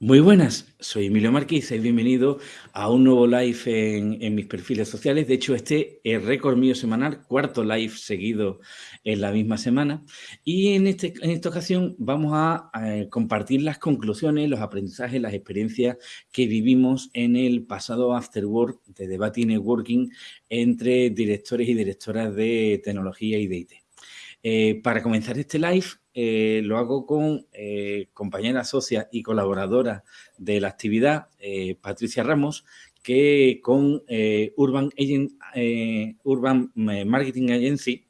Muy buenas, soy Emilio Marquís y bienvenido a un nuevo live en, mis perfiles sociales. De hecho, este es récord mío semanal, cuarto live seguido en la misma semana. Y en, este, en esta ocasión vamos a, compartir las conclusiones, los aprendizajes, las experiencias que vivimos en el pasado After Work de Debate y Networking entre directores y directoras de tecnología y de IT. Eh, para comenzar este live, eh, lo hago con eh, compañera socia y colaboradora de la actividad, Patricia Ramos, que con Urban, Urban Marketing Agency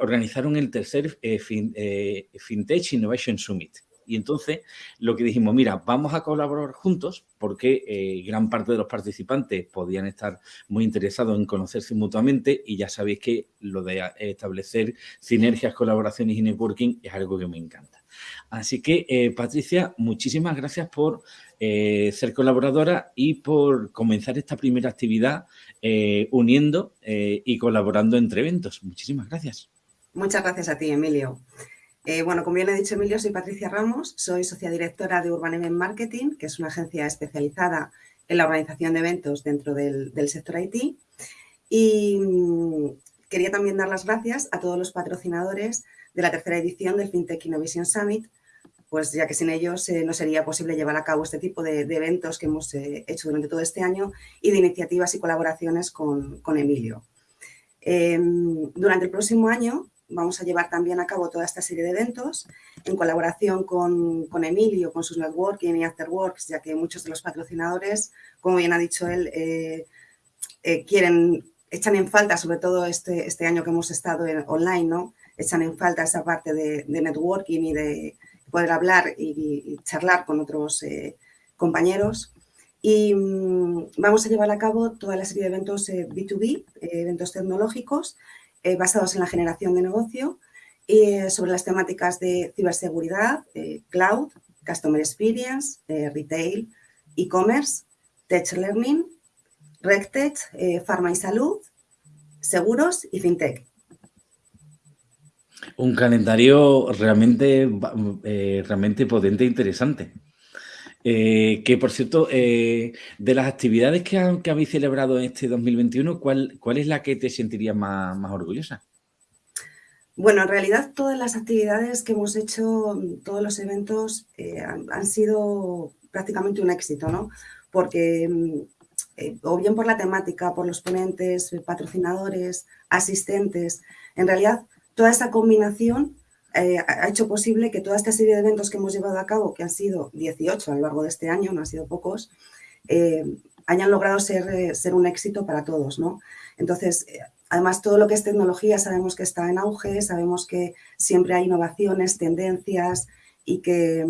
organizaron el tercer FinTech Innovation Summit. Y entonces lo que dijimos, mira, vamos a colaborar juntos porque eh, gran parte de los participantes podían estar muy interesados en conocerse mutuamente y ya sabéis que lo de establecer sinergias, colaboraciones y networking es algo que me encanta. Así que, eh, Patricia, muchísimas gracias por eh, ser colaboradora y por comenzar esta primera actividad uniendo y colaborando entre eventos. Muchísimas gracias. Muchas gracias a ti, Emilio. Eh, bueno, como bien he dicho Emilio, soy Patricia Ramos, soy socia directora de Urban Event Marketing, que es una agencia especializada en la organización de eventos dentro del, sector IT. Y mm, quería también dar las gracias a todos los patrocinadores de la tercera edición del FinTech Innovation Summit, pues ya que sin ellos eh, no sería posible llevar a cabo este tipo de, eventos que hemos eh, hecho durante todo este año y de iniciativas y colaboraciones con, con Emilio. Em, durante el próximo año vamos a llevar también a cabo toda esta serie de eventos en colaboración con, Emilio, con sus networking y afterworks, ya que muchos de los patrocinadores, como bien ha dicho él, eh, eh, quieren, echan en falta, sobre todo este, este año que hemos estado en, online, ¿no? echan en falta esa parte de, networking y de poder hablar y, charlar con otros eh, compañeros. Y mm, vamos a llevar a cabo toda la serie de eventos B2B, eventos tecnológicos, eh, basados en la generación de negocio eh, sobre las temáticas de ciberseguridad, eh, cloud, customer experience, retail, e-commerce, tech learning, RegTech, pharma y salud, seguros y fintech. Un calendario realmente, realmente potente e interesante. Que, por cierto, de las actividades que, habéis celebrado este 2021, ¿cuál, cuál es la que te sentirías más, orgullosa? Bueno, en realidad todas las actividades que hemos hecho, todos los eventos eh, han, sido prácticamente un éxito, ¿no? Porque mm, eh, o bien por la temática, por los ponentes, patrocinadores, asistentes, en realidad toda esa combinación eh, ha hecho posible que toda esta serie de eventos que hemos llevado a cabo, que han sido 18 a lo largo de este año, no han sido pocos, eh, hayan logrado ser, eh, ser, un éxito para todos. ¿no? Entonces, además todo lo que es tecnología sabemos que está en auge, sabemos que siempre hay innovaciones, tendencias y que,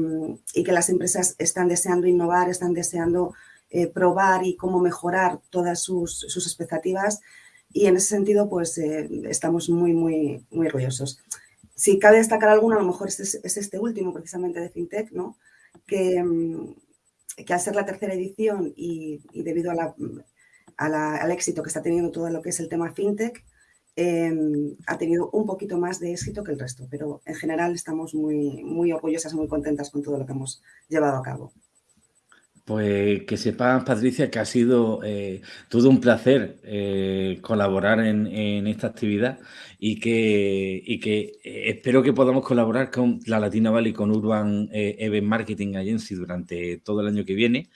que las empresas están deseando innovar, están deseando probar y cómo mejorar todas sus, sus expectativas y en ese sentido pues estamos muy, muy, muy orgullosos. Si cabe destacar alguno, a lo mejor es, este último, precisamente de FinTech, ¿no? que, mm, al ser la tercera edición y, debido al éxito que está teniendo todo lo que es el tema FinTech, em, ha tenido un poquito más de éxito que el resto, pero en general estamos muy, muy orgullosas y muy contentas con todo lo que hemos llevado a cabo. Pues que sepas, Patricia, que ha sido eh, todo un placer eh, colaborar en, esta actividad y que, que eh, espero que podamos colaborar con la Latina Valley, con Urban Event Marketing Agency durante todo el año que viene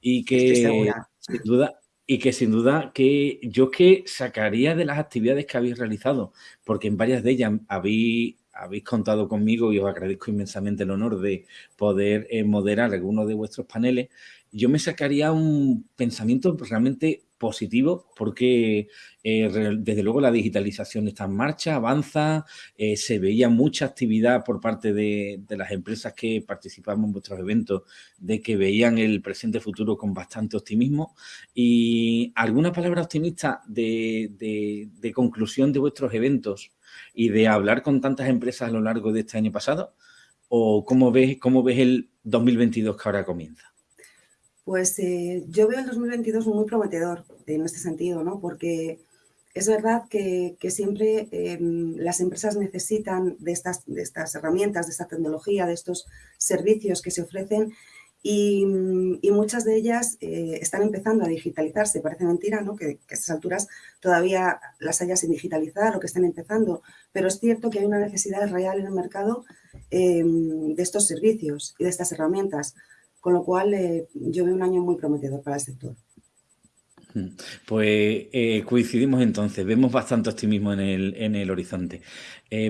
y que sin duda y que sin duda que yo que sacaría de las actividades que habéis realizado, porque en varias de ellas habéis habéis contado conmigo y os agradezco inmensamente el honor de poder eh, moderar algunos de vuestros paneles, yo me sacaría un pensamiento realmente positivo porque eh, desde luego la digitalización está en marcha, avanza, eh, se veía mucha actividad por parte de, las empresas que participamos en vuestros eventos de que veían el presente futuro con bastante optimismo. Y alguna palabra optimista de, de conclusión de vuestros eventos y de hablar con tantas empresas a lo largo de este año pasado o cómo ves, cómo ves el 2022 que ahora comienza? Pues eh, yo veo el 2022 muy prometedor en este sentido, ¿no? Porque es verdad que, siempre em, las empresas necesitan de estas, de estas herramientas, de esta tecnología, de estos servicios que se ofrecen y, muchas de ellas eh, están empezando a digitalizarse. Parece mentira ¿no? que, a estas alturas todavía las haya sin digitalizar o que estén empezando, pero es cierto que hay una necesidad real en el mercado em, de estos servicios y de estas herramientas, con lo cual eh, yo veo un año muy prometedor para el sector. Pues eh, coincidimos entonces, vemos bastante optimismo en el, en el horizonte.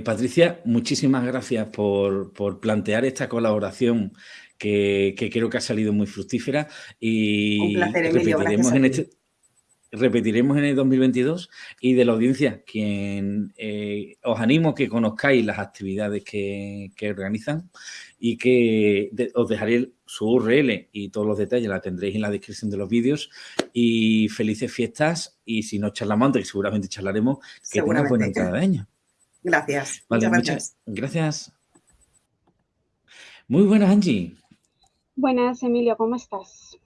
Patricia, muchísimas gracias por, por plantear esta colaboración que, creo que ha salido muy fructífera y repetiremos en este repetiremos en el 2022 y de la audiencia, quien eh, os animo a que conozcáis las actividades que, organizan y que os dejaré su URL y todos los detalles la tendréis en la descripción de los vídeos y felices fiestas y si no charlamos antes, seguramente charlaremos, que tengas buena entrada de año. Gracias. muchas gracias. gracias. Muy buenas, Angie. Buenas, Emilio, ¿cómo estás?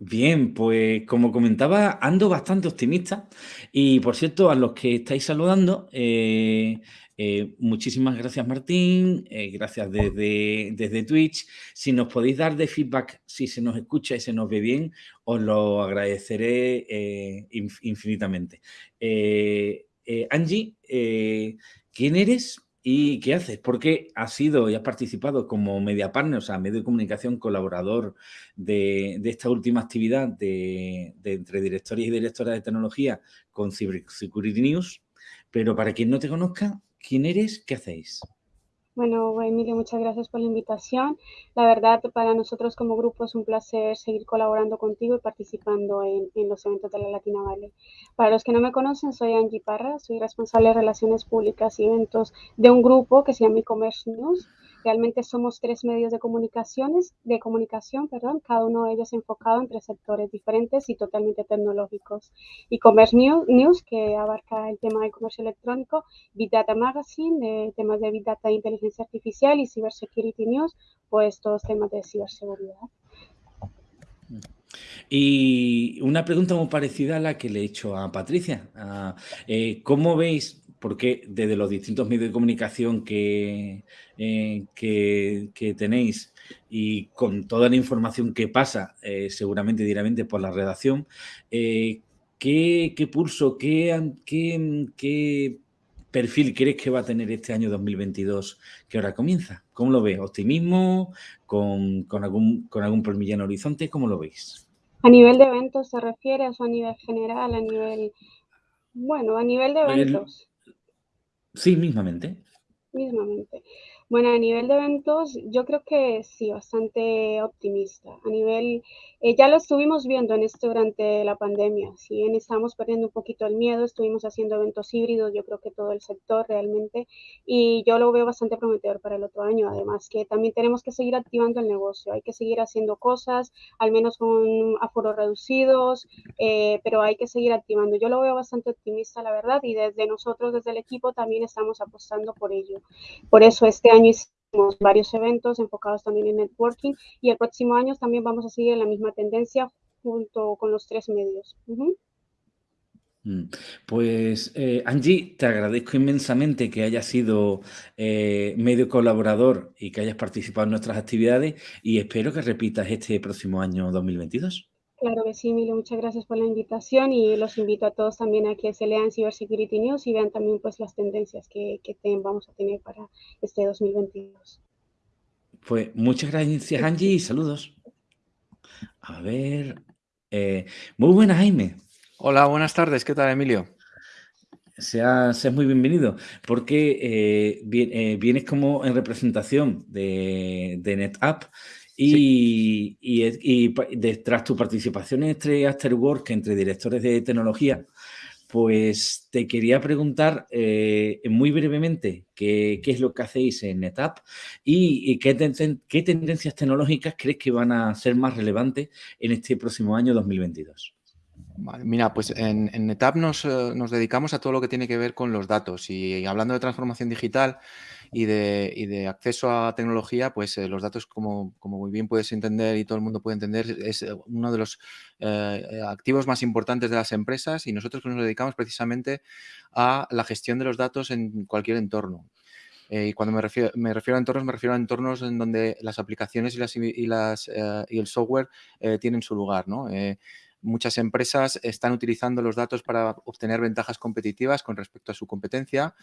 Bien, pues como comentaba, ando bastante optimista y por cierto, a los que estáis saludando, eh, eh, muchísimas gracias Martín, eh, gracias desde, desde Twitch. Si nos podéis dar de feedback, si se nos escucha y se nos ve bien, os lo agradeceré infinitamente. Angie, ¿quién eres? ¿Y qué haces? Porque has sido y has participado como media partner, o sea, medio de comunicación colaborador de, esta última actividad de, entre directores y directoras de tecnología con Cybersecurity News. Pero para quien no te conozca, ¿quién eres? ¿Qué hacéis? Bueno, Emilio, muchas gracias por la invitación. La verdad, para nosotros como grupo es un placer seguir colaborando contigo y participando en, los eventos de la Latina Valley. Para los que no me conocen, soy Angie Parra, soy responsable de Relaciones Públicas y Eventos de un grupo que se llama E-Commerce News. Realmente somos tres medios de comunicaciones, de comunicación, perdón, cada uno de ellos enfocado en tres sectores diferentes y totalmente tecnológicos. E-Commerce News, que abarca el tema de comercio electrónico, Big Data Magazine, de temas de Big Data e inteligencia artificial y Cybersecurity News, pues todos temas de ciberseguridad. Y una pregunta muy parecida a la que le he hecho a Patricia. Ah, eh, ¿Cómo veis porque desde los distintos medios de comunicación que, eh, que, tenéis y con toda la información que pasa, eh, seguramente directamente por la redacción, eh, ¿qué, pulso, qué, qué, perfil crees que va a tener este año 2022 que ahora comienza? ¿Cómo lo ves? ¿Optimismo? ¿Con, algún, con algún en horizonte? ¿Cómo lo veis? ¿A nivel de eventos se refiere o a nivel general, a nivel... Bueno, a nivel de eventos. Sí, mismamente. Mismamente. Bueno, a nivel de eventos, yo creo que sí, bastante optimista. A nivel, eh, ya lo estuvimos viendo en esto durante la pandemia. Si bien estamos perdiendo un poquito el miedo, estuvimos haciendo eventos híbridos, yo creo que todo el sector realmente, y yo lo veo bastante prometedor para el otro año. Además, que también tenemos que seguir activando el negocio, hay que seguir haciendo cosas, al menos con aforos reducidos, eh, pero hay que seguir activando. Yo lo veo bastante optimista, la verdad, y desde nosotros, desde el equipo, también estamos apostando por ello. Por eso este año año hicimos varios eventos enfocados también en networking y el próximo año también vamos a seguir en la misma tendencia junto con los tres medios. Mm. Pues eh, Angie, te agradezco inmensamente que hayas sido eh, medio colaborador y que hayas participado en nuestras actividades y espero que repitas este próximo año 2022. Claro que sí, Emilio, muchas gracias por la invitación y los invito a todos también a que se lean Cybersecurity News y vean también pues las tendencias que, que vamos a tener para este 2022. Pues muchas gracias Angie y saludos. A ver, eh, muy buenas Jaime. Hola, buenas tardes, ¿qué tal Emilio? Seas, muy bienvenido, porque eh, eh, vienes como en representación de, de NetApp y, y, tras tu participación en este Afterwork entre directores de tecnología, pues te quería preguntar eh, muy brevemente qué, es lo que hacéis en NetApp y, qué, qué, tendencias tecnológicas crees que van a ser más relevantes en este próximo año 2022. mira, pues en, NetApp nos, eh, nos, dedicamos a todo lo que tiene que ver con los datos. Y hablando de transformación digital, y de, y de acceso a tecnología, pues eh, los datos, como, como, muy bien puedes entender y todo el mundo puede entender, es eh, uno de los eh, activos más importantes de las empresas y nosotros nos dedicamos precisamente a la gestión de los datos en cualquier entorno. y cuando me refiero, me refiero, a entornos, me refiero a entornos en donde las aplicaciones y, y, las, y el software tienen su lugar. ¿no? Muchas empresas están utilizando los datos para obtener ventajas competitivas con respecto a su competencia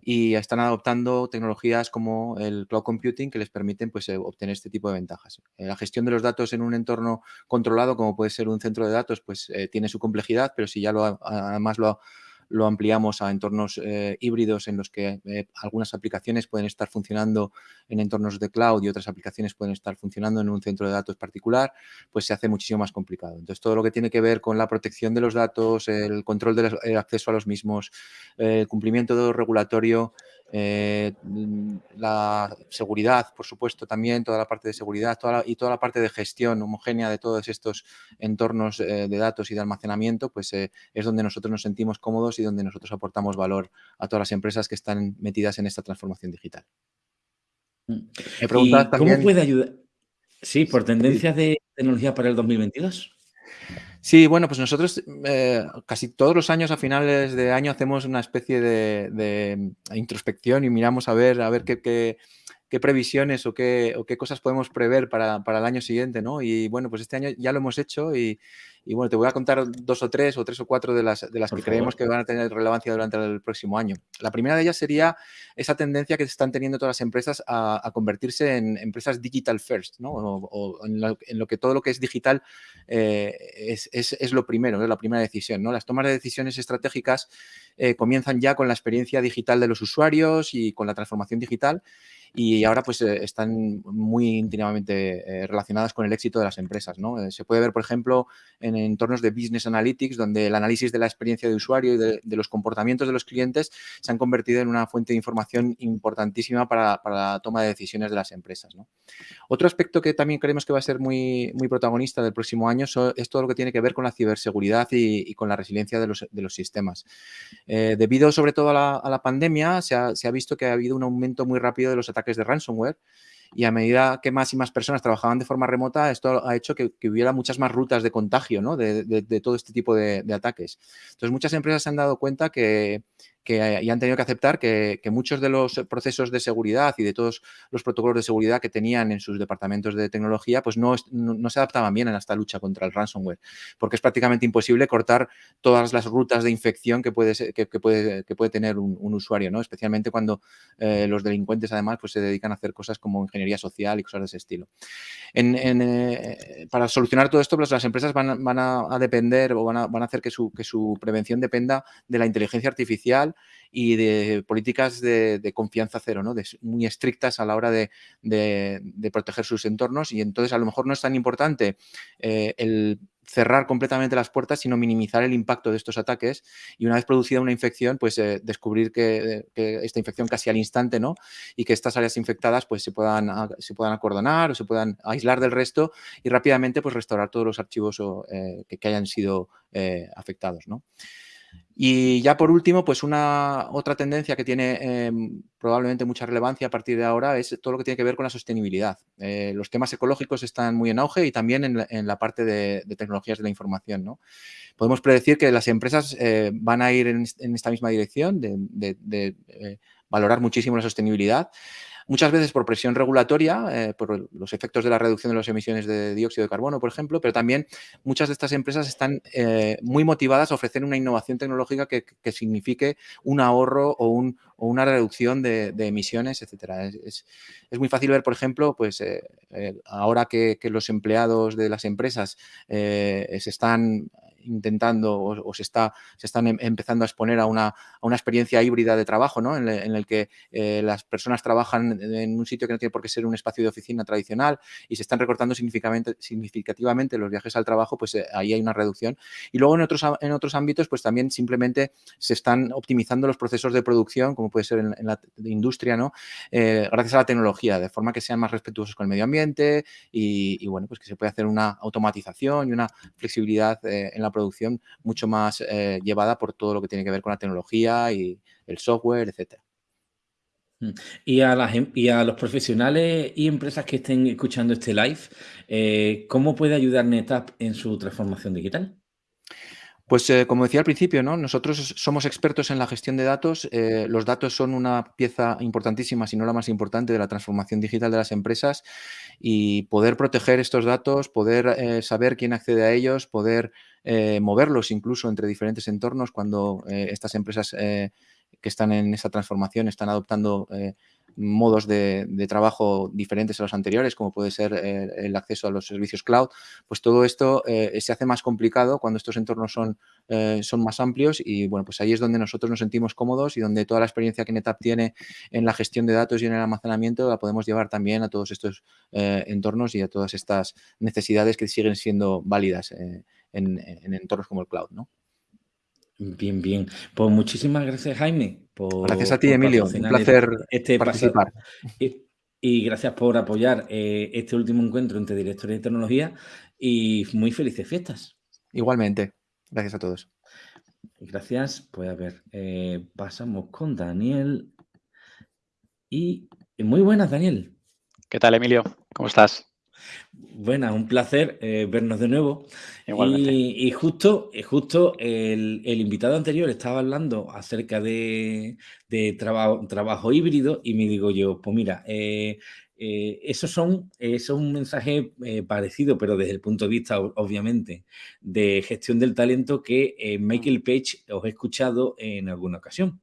y están adoptando tecnologías como el cloud computing que les permiten pues, eh, obtener este tipo de ventajas. Eh, la gestión de los datos en un entorno controlado, como puede ser un centro de datos, pues eh, tiene su complejidad, pero si ya lo, además lo lo ampliamos a entornos eh, híbridos en los que eh, algunas aplicaciones pueden estar funcionando en entornos de cloud y otras aplicaciones pueden estar funcionando en un centro de datos particular, pues se hace muchísimo más complicado. Entonces, todo lo que tiene que ver con la protección de los datos, el control del acceso a los mismos, el cumplimiento regulatorio, eh, la seguridad, por supuesto, también, toda la parte de seguridad y toda la parte de gestión homogénea de todos estos entornos de datos y de almacenamiento, pues es donde nosotros nos sentimos cómodos y donde nosotros aportamos valor a todas las empresas que están metidas en esta transformación digital. Mm. ¿Cómo puede ayudar? Sí, por tendencias de tecnología para el 2022. Sí, bueno, pues nosotros eh, casi todos los años a finales de año hacemos una especie de, introspección y miramos a ver, a ver qué, qué previsiones o qué, o qué, cosas podemos prever para, para, el año siguiente, ¿no? Y bueno, pues este año ya lo hemos hecho y, y bueno, te voy a contar dos o tres o tres o cuatro de las, de las que creemos que van a tener relevancia durante el próximo año. La primera de ellas sería esa tendencia que están teniendo todas las empresas a, convertirse en empresas digital first, ¿no? O, en, lo, que todo lo que es digital eh, es, es, es, lo primero, es la primera decisión, ¿no? Las tomas de decisiones estratégicas eh, comienzan ya con la experiencia digital de los usuarios y con la transformación digital y ahora pues eh, están muy íntimamente relacionadas con el éxito de las empresas. ¿no? se puede ver, por ejemplo, en entornos de Business Analytics, donde el análisis de la experiencia de usuario y de, los comportamientos de los clientes se han convertido en una fuente de información importantísima para, la toma de decisiones de las empresas. Otro aspecto que también creemos que va a ser muy, muy protagonista del próximo año es todo lo que tiene que ver con la ciberseguridad y, con la resiliencia de los, de los sistemas. Eh, debido sobre todo a la, pandemia, se ha, se ha visto que ha habido un aumento muy rápido de los ataques de ransomware y a medida que más y más personas trabajaban de forma remota, esto ha hecho que, hubiera muchas más rutas de contagio ¿no? de, todo este tipo de, ataques. Entonces, muchas empresas se han dado cuenta que, que y han tenido que aceptar que, muchos de los procesos de seguridad y de todos los protocolos de seguridad que tenían en sus departamentos de tecnología, pues no, se adaptaban bien en esta lucha contra el ransomware, porque es prácticamente imposible cortar todas las rutas de infección que puede, que, puede, tener un, usuario, ¿no? especialmente cuando eh, los delincuentes además pues, se dedican a hacer cosas como ingeniería social y cosas de ese estilo. Eh, para solucionar todo esto, pues las empresas van, a, depender o van a, hacer que su prevención dependa de la inteligencia artificial y de políticas de, confianza cero, ¿no? muy estrictas a la hora de, proteger sus entornos y entonces a lo mejor no es tan importante eh, el cerrar completamente las puertas, sino minimizar el impacto de estos ataques y una vez producida una infección, pues eh, descubrir que, esta infección casi al instante, ¿no? Y que estas áreas infectadas pues se puedan, se puedan acordonar o se puedan aislar del resto y rápidamente pues restaurar todos los archivos eh, que, hayan sido afectados, ¿no? Y ya por último, pues una otra tendencia que tiene em, probablemente mucha relevancia a partir de ahora es todo lo que tiene que ver con la sostenibilidad. Eh, los temas ecológicos están muy en auge y también en la, parte de, tecnologías de la información. ¿no? Podemos predecir que las empresas eh, van a ir en, esta misma dirección de, eh, valorar muchísimo la sostenibilidad muchas veces por presión regulatoria, eh, por los efectos de la reducción de las emisiones de dióxido de carbono, por ejemplo, pero también muchas de estas empresas están eh, muy motivadas a ofrecer una innovación tecnológica que, signifique un ahorro o, una reducción de, emisiones, etcétera. Es, muy fácil ver, por ejemplo, pues eh, ahora que, los empleados de las empresas se están intentando o, se, está, se están em, empezando a exponer a una, a una experiencia híbrida de trabajo, ¿no? en, el que eh, las personas trabajan en un sitio que no tiene por qué ser un espacio de oficina tradicional y se están recortando significativamente, significativamente los viajes al trabajo, pues eh, ahí hay una reducción. Y luego en otros, en otros ámbitos, pues también simplemente se están optimizando los procesos de producción, como puede ser en, la industria, ¿no? Eh, gracias a la tecnología, de forma que sean más respetuosos con el medio ambiente y, bueno, pues que se puede hacer una automatización y una flexibilidad en la producción mucho más eh, llevada por todo lo que tiene que ver con la tecnología y el software, etcétera. Mm. Y a, las, y a los profesionales y empresas que estén escuchando este live, eh, ¿cómo puede ayudar NetApp en su transformación digital? Pues eh, como decía al principio, ¿no? nosotros somos expertos en la gestión de datos. Eh, los datos son una pieza importantísima, si no la más importante, de la transformación digital de las empresas y poder proteger estos datos, poder eh, saber quién accede a ellos, poder moverlos incluso entre diferentes entornos cuando estas empresas que están en esa transformación están adoptando modos de, trabajo diferentes a los anteriores, como puede ser eh, el acceso a los servicios cloud, pues todo esto eh, se hace más complicado cuando estos entornos son, eh, son más amplios y bueno, pues ahí es donde nosotros nos sentimos cómodos y donde toda la experiencia que NetApp tiene en la gestión de datos y en el almacenamiento la podemos llevar también a todos estos entornos y a todas estas necesidades que siguen siendo válidas en, en entornos como el cloud, ¿no? Bien, bien. Pues muchísimas gracias, Jaime. gracias a ti, Emilio. Un placer este, participar. Y, gracias por apoyar eh, este último encuentro entre directores de tecnología y muy felices fiestas. Igualmente. Gracias a todos. Gracias. Pues a ver, eh, pasamos con Daniel. Y muy buenas, Daniel. ¿Qué tal, Emilio? ¿Cómo estás? Buenas, un placer eh, vernos de nuevo. Y, justo, eh, justo el, invitado anterior estaba hablando acerca de, trabajo híbrido y me digo yo, pues mira, eh, eso, son, eso es un mensaje parecido, pero desde el punto de vista, obviamente, de gestión del talento que Michael Page os he escuchado en alguna ocasión.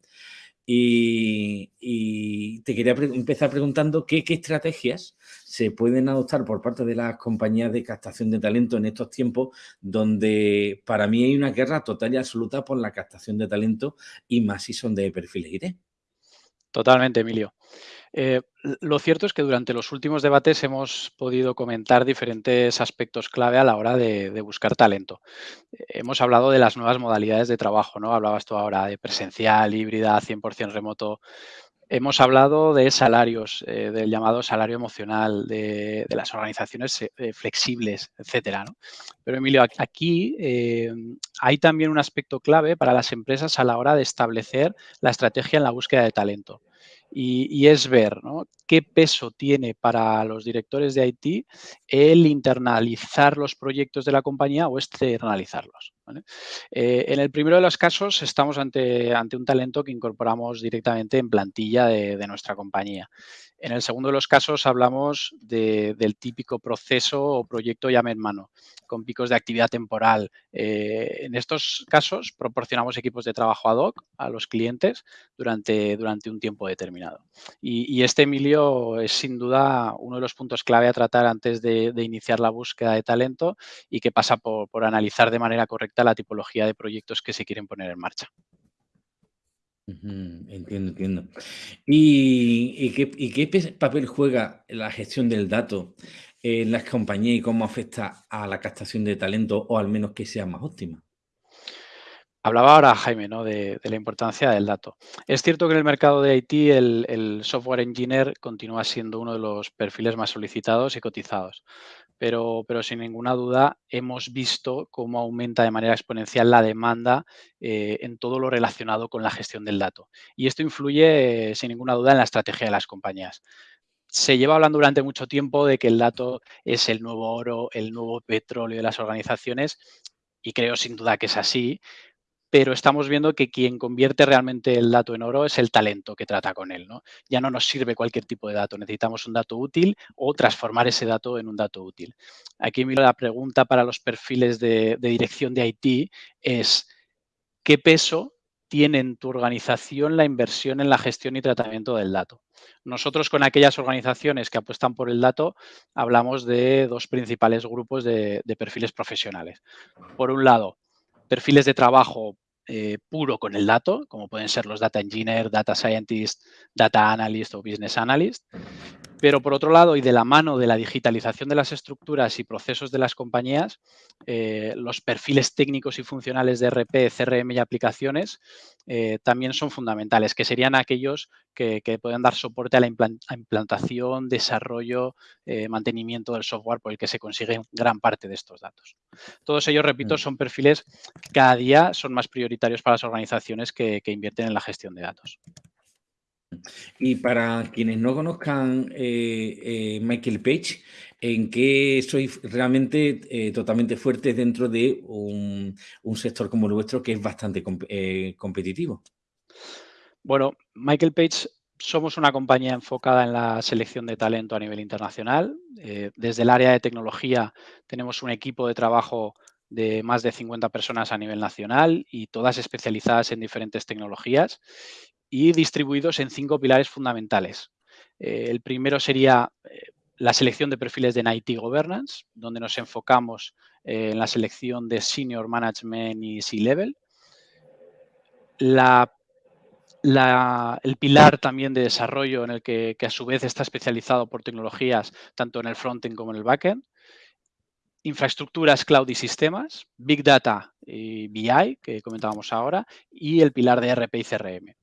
Y, te quería empezar preguntando qué, estrategias se pueden adoptar por parte de las compañías de captación de talento en estos tiempos donde para mí hay una guerra total y absoluta por la captación de talento y más si son de perfiles IT. Totalmente, Emilio. Eh, lo cierto es que durante los últimos debates hemos podido comentar diferentes aspectos clave a la hora de, buscar talento. hemos hablado de las nuevas modalidades de trabajo, ¿no? Hablabas tú ahora de presencial, híbrida, 100% remoto. Hemos hablado de salarios, eh, del llamado salario emocional, de, las organizaciones eh, flexibles, etcétera. Pero Emilio, aquí hay también un aspecto clave para las empresas a la hora de establecer la estrategia en la búsqueda de talento y, es ver qué peso tiene para los directores de IT el internalizar los proyectos de la compañía o externalizarlos. Eh, en el primero de los casos estamos ante, ante un talento que incorporamos directamente en plantilla de nuestra compañía. En el segundo de los casos hablamos del típico proceso o proyecto llame en mano, con picos de actividad temporal. Eh, en estos casos proporcionamos equipos de trabajo ad hoc a los clientes durante, durante un tiempo determinado. Y, este, Emilio, es sin duda uno de los puntos clave a tratar antes de, iniciar la búsqueda de talento y que pasa por analizar de manera correcta la tipología de proyectos que se quieren poner en marcha. Entiendo, entiendo. ¿Y, qué, papel juega la gestión del dato en las compañías y cómo afecta a la captación de talento o al menos que sea más óptima? Hablaba ahora Jaime ¿no? de, la importancia del dato. Es cierto que en el mercado de IT el, el, software engineer continúa siendo uno de los perfiles más solicitados y cotizados pero, sin ninguna duda hemos visto cómo aumenta de manera exponencial la demanda eh, en todo lo relacionado con la gestión del dato. Y esto influye, sin ninguna duda, en la estrategia de las compañías. Se lleva hablando durante mucho tiempo de que el dato es el nuevo oro, el nuevo petróleo de las organizaciones, y creo sin duda que es así, pero estamos viendo que quien convierte realmente el dato en oro es el talento que trata con él. ¿no? Ya no nos sirve cualquier tipo de dato, necesitamos un dato útil o transformar ese dato en un dato útil. Aquí miro la pregunta para los perfiles de, dirección de IT es, ¿qué peso tiene en tu organización la inversión en la gestión y tratamiento del dato? Nosotros con aquellas organizaciones que apuestan por el dato hablamos de dos principales grupos de perfiles profesionales. Por un lado, perfiles de trabajo eh, puro con el dato, como pueden ser los data engineer, data scientist, data analyst o business analyst. Pero por otro lado, y de la mano de la digitalización de las estructuras y procesos de las compañías, eh, los perfiles técnicos y funcionales de RP, CRM y aplicaciones eh, también son fundamentales, que serían aquellos que, pueden dar soporte a la implantación, desarrollo, eh, mantenimiento del software por el que se consigue gran parte de estos datos. Todos ellos, repito, mm. son perfiles que cada día son más prioritarios para las organizaciones que invierten en la gestión de datos. Y para quienes no conozcan eh, Michael Page, ¿en qué sois realmente totalmente fuertes dentro de un, sector como el vuestro que es bastante competitivo? Bueno, Michael Page somos una compañía enfocada en la selección de talento a nivel internacional. Eh, desde el área de tecnología tenemos un equipo de trabajo de más de 50 personas a nivel nacional y todas especializadas en diferentes tecnologías y distribuidos en cinco pilares fundamentales. Eh, el primero sería eh, la selección de perfiles de IT Governance, donde nos enfocamos en la selección de Senior Management y C-Level. El pilar también de desarrollo en el que, a su vez está especializado por tecnologías tanto en el frontend como en el backend. Infraestructuras, cloud y sistemas, Big Data y BI, que comentábamos ahora, y el pilar de RP y CRM.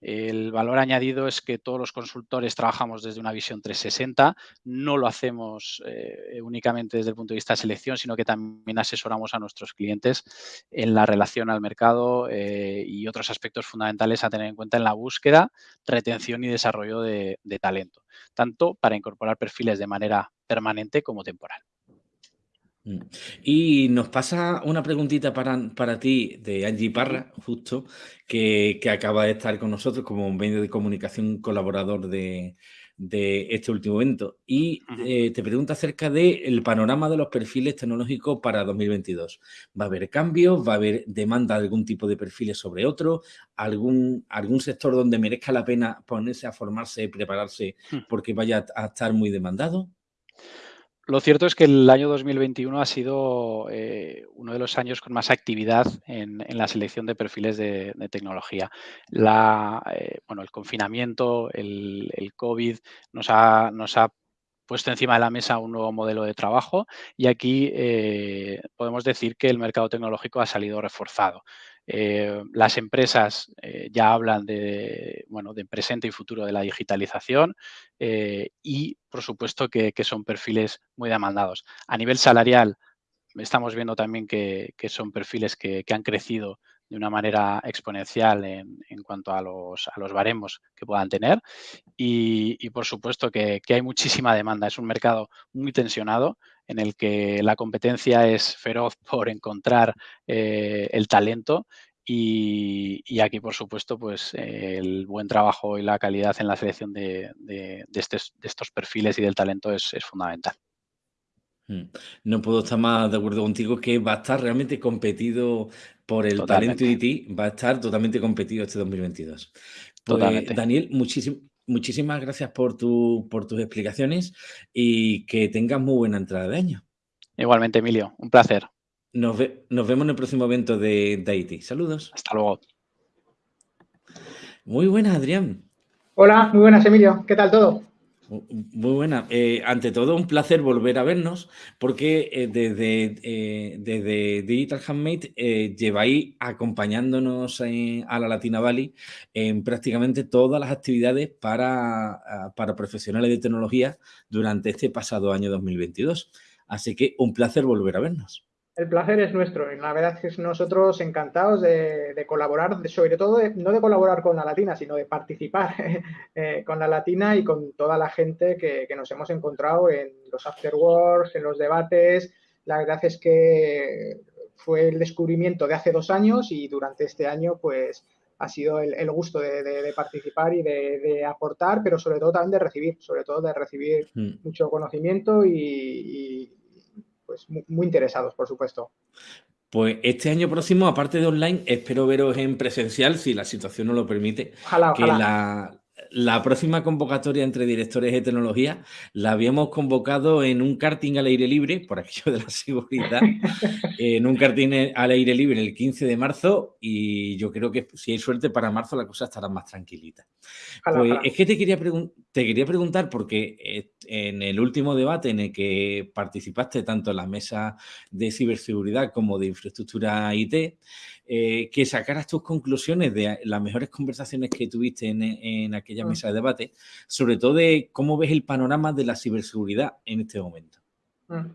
El valor añadido es que todos los consultores trabajamos desde una visión 360, no lo hacemos eh, únicamente desde el punto de vista de selección, sino que también asesoramos a nuestros clientes en la relación al mercado eh, y otros aspectos fundamentales a tener en cuenta en la búsqueda, retención y desarrollo de talento, tanto para incorporar perfiles de manera permanente como temporal. Mm. Y nos pasa una preguntita para, para ti de Angie Parra, justo, que, acaba de estar con nosotros como un medio de comunicación colaborador de, este último evento. Y eh, te pregunta acerca del panorama de los perfiles tecnológicos para 2022. ¿Va a haber cambios? ¿Va a haber demanda de algún tipo de perfiles sobre otro? ¿Algún, algún sector donde merezca la pena ponerse a formarse y prepararse hmm. porque vaya a estar muy demandado? Lo cierto es que el año 2021 ha sido eh, uno de los años con más actividad en, la selección de perfiles de, tecnología. Eh, bueno, el confinamiento, el, COVID nos ha, puesto encima de la mesa un nuevo modelo de trabajo y aquí eh, podemos decir que el mercado tecnológico ha salido reforzado. Eh, las empresas eh, ya hablan de, bueno, de presente y futuro de la digitalización eh, y, por supuesto, que, son perfiles muy demandados. A nivel salarial, estamos viendo también que, son perfiles que, han crecido de una manera exponencial en, cuanto a los, a los, baremos que puedan tener y, por supuesto que, hay muchísima demanda. Es un mercado muy tensionado en el que la competencia es feroz por encontrar eh, el talento y, aquí, por supuesto, pues el buen trabajo y la calidad en la selección de, estos, perfiles y del talento es, fundamental. Mm. No puedo estar más de acuerdo contigo que va a estar realmente competido por el talento de ti, va a estar totalmente competido este 2022. Pues, Daniel, muchísimas gracias por, tu, por tus explicaciones y que tengas muy buena entrada de año. Igualmente, Emilio, un placer. Nos, vemos en el próximo evento de, de Saludos. Hasta luego. Muy buenas, Adrián. Hola, muy buenas, Emilio. ¿Qué tal todo? Muy buena. Eh, ante todo, un placer volver a vernos porque eh, desde, eh, desde Digital Handmade lleváis acompañándonos a la Latina Valley en prácticamente todas las actividades para, para profesionales de tecnología durante este pasado año 2022. Así que un placer volver a vernos. El placer es nuestro. Y la verdad es que nosotros encantados de, colaborar, sobre todo no de colaborar con la Latina, sino de participar eh, con la Latina y con toda la gente que, nos hemos encontrado en los afterworks, en los debates. La verdad es que fue el descubrimiento de hace dos años y durante este año pues ha sido el, gusto de, participar y de, aportar, pero sobre todo también de recibir, sobre todo de recibir mm. mucho conocimiento y pues muy, interesados, por supuesto. Pues este año próximo, aparte de online, espero veros en presencial, si la situación no lo permite. Ojalá, que La, la próxima convocatoria entre directores de tecnología la habíamos convocado en un karting al aire libre, por aquello de la seguridad, en un karting al aire libre el 15 de marzo y yo creo que si hay suerte para marzo la cosa estará más tranquilita. pues es que te quería, te quería preguntar porque eh, en el último debate en el que participaste tanto en la mesa de ciberseguridad como de infraestructura IT, eh, que sacaras tus conclusiones de las mejores conversaciones que tuviste en, aquella mm. mesa de debate, sobre todo de cómo ves el panorama de la ciberseguridad en este momento. Mm.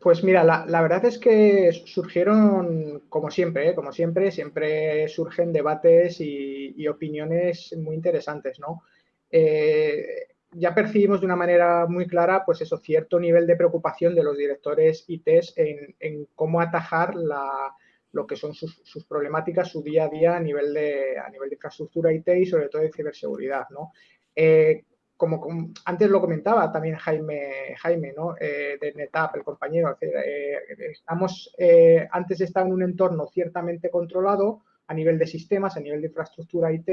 Pues mira, la, verdad es que surgieron, como siempre, ¿eh? como siempre, siempre surgen debates y, opiniones muy interesantes, ¿no? ya percibimos de una manera muy clara, pues eso, cierto nivel de preocupación de los directores ITs en, en cómo atajar la, lo que son sus, problemáticas, su día a día a nivel de, a nivel de infraestructura IT y sobre todo de ciberseguridad, ¿no? Eh, como, antes lo comentaba también Jaime, Jaime ¿no? Eh, de NetApp, el compañero, eh, estamos, antes estaba en un entorno ciertamente controlado a nivel de sistemas, a nivel de infraestructura IT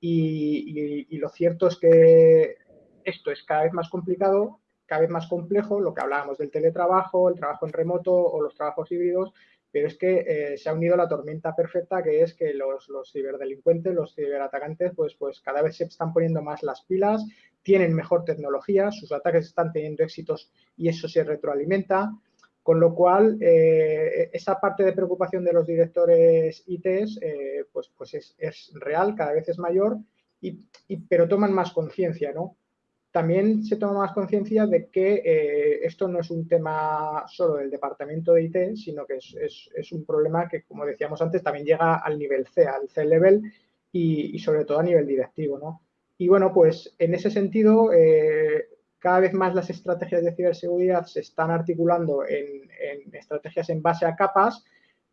y, y lo cierto es que esto es cada vez más complicado, cada vez más complejo, lo que hablábamos del teletrabajo, el trabajo en remoto o los trabajos híbridos, pero es que eh, se ha unido la tormenta perfecta que es que los, ciberdelincuentes, los ciberatacantes, pues, pues cada vez se están poniendo más las pilas, tienen mejor tecnología, sus ataques están teniendo éxitos y eso se retroalimenta, con lo cual eh, esa parte de preocupación de los directores ITs eh, pues, pues es, real, cada vez es mayor, y, pero toman más conciencia, ¿no? También se toma más conciencia de que eh, esto no es un tema solo del departamento de IT, sino que es, un problema que, como decíamos antes, también llega al nivel C, al C-level y, sobre todo a nivel directivo. ¿no? Y bueno, pues en ese sentido, eh, cada vez más las estrategias de ciberseguridad se están articulando en, estrategias en base a capas,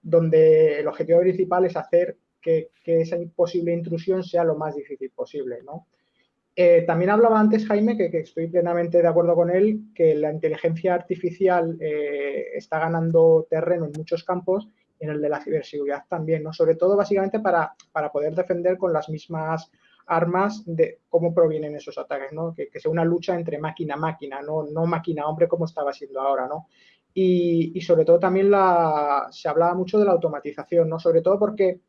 donde el objetivo principal es hacer que, que esa posible intrusión sea lo más difícil posible. ¿no? Eh, también hablaba antes Jaime, que, estoy plenamente de acuerdo con él, que la inteligencia artificial eh, está ganando terreno en muchos campos y en el de la ciberseguridad también, ¿no? Sobre todo, básicamente, para, para poder defender con las mismas armas de cómo provienen esos ataques, ¿no? Que, sea una lucha entre máquina máquina, no, no máquina-hombre como estaba siendo ahora, ¿no? Y, y, sobre todo también se hablaba mucho de la automatización, ¿no? Sobre todo porque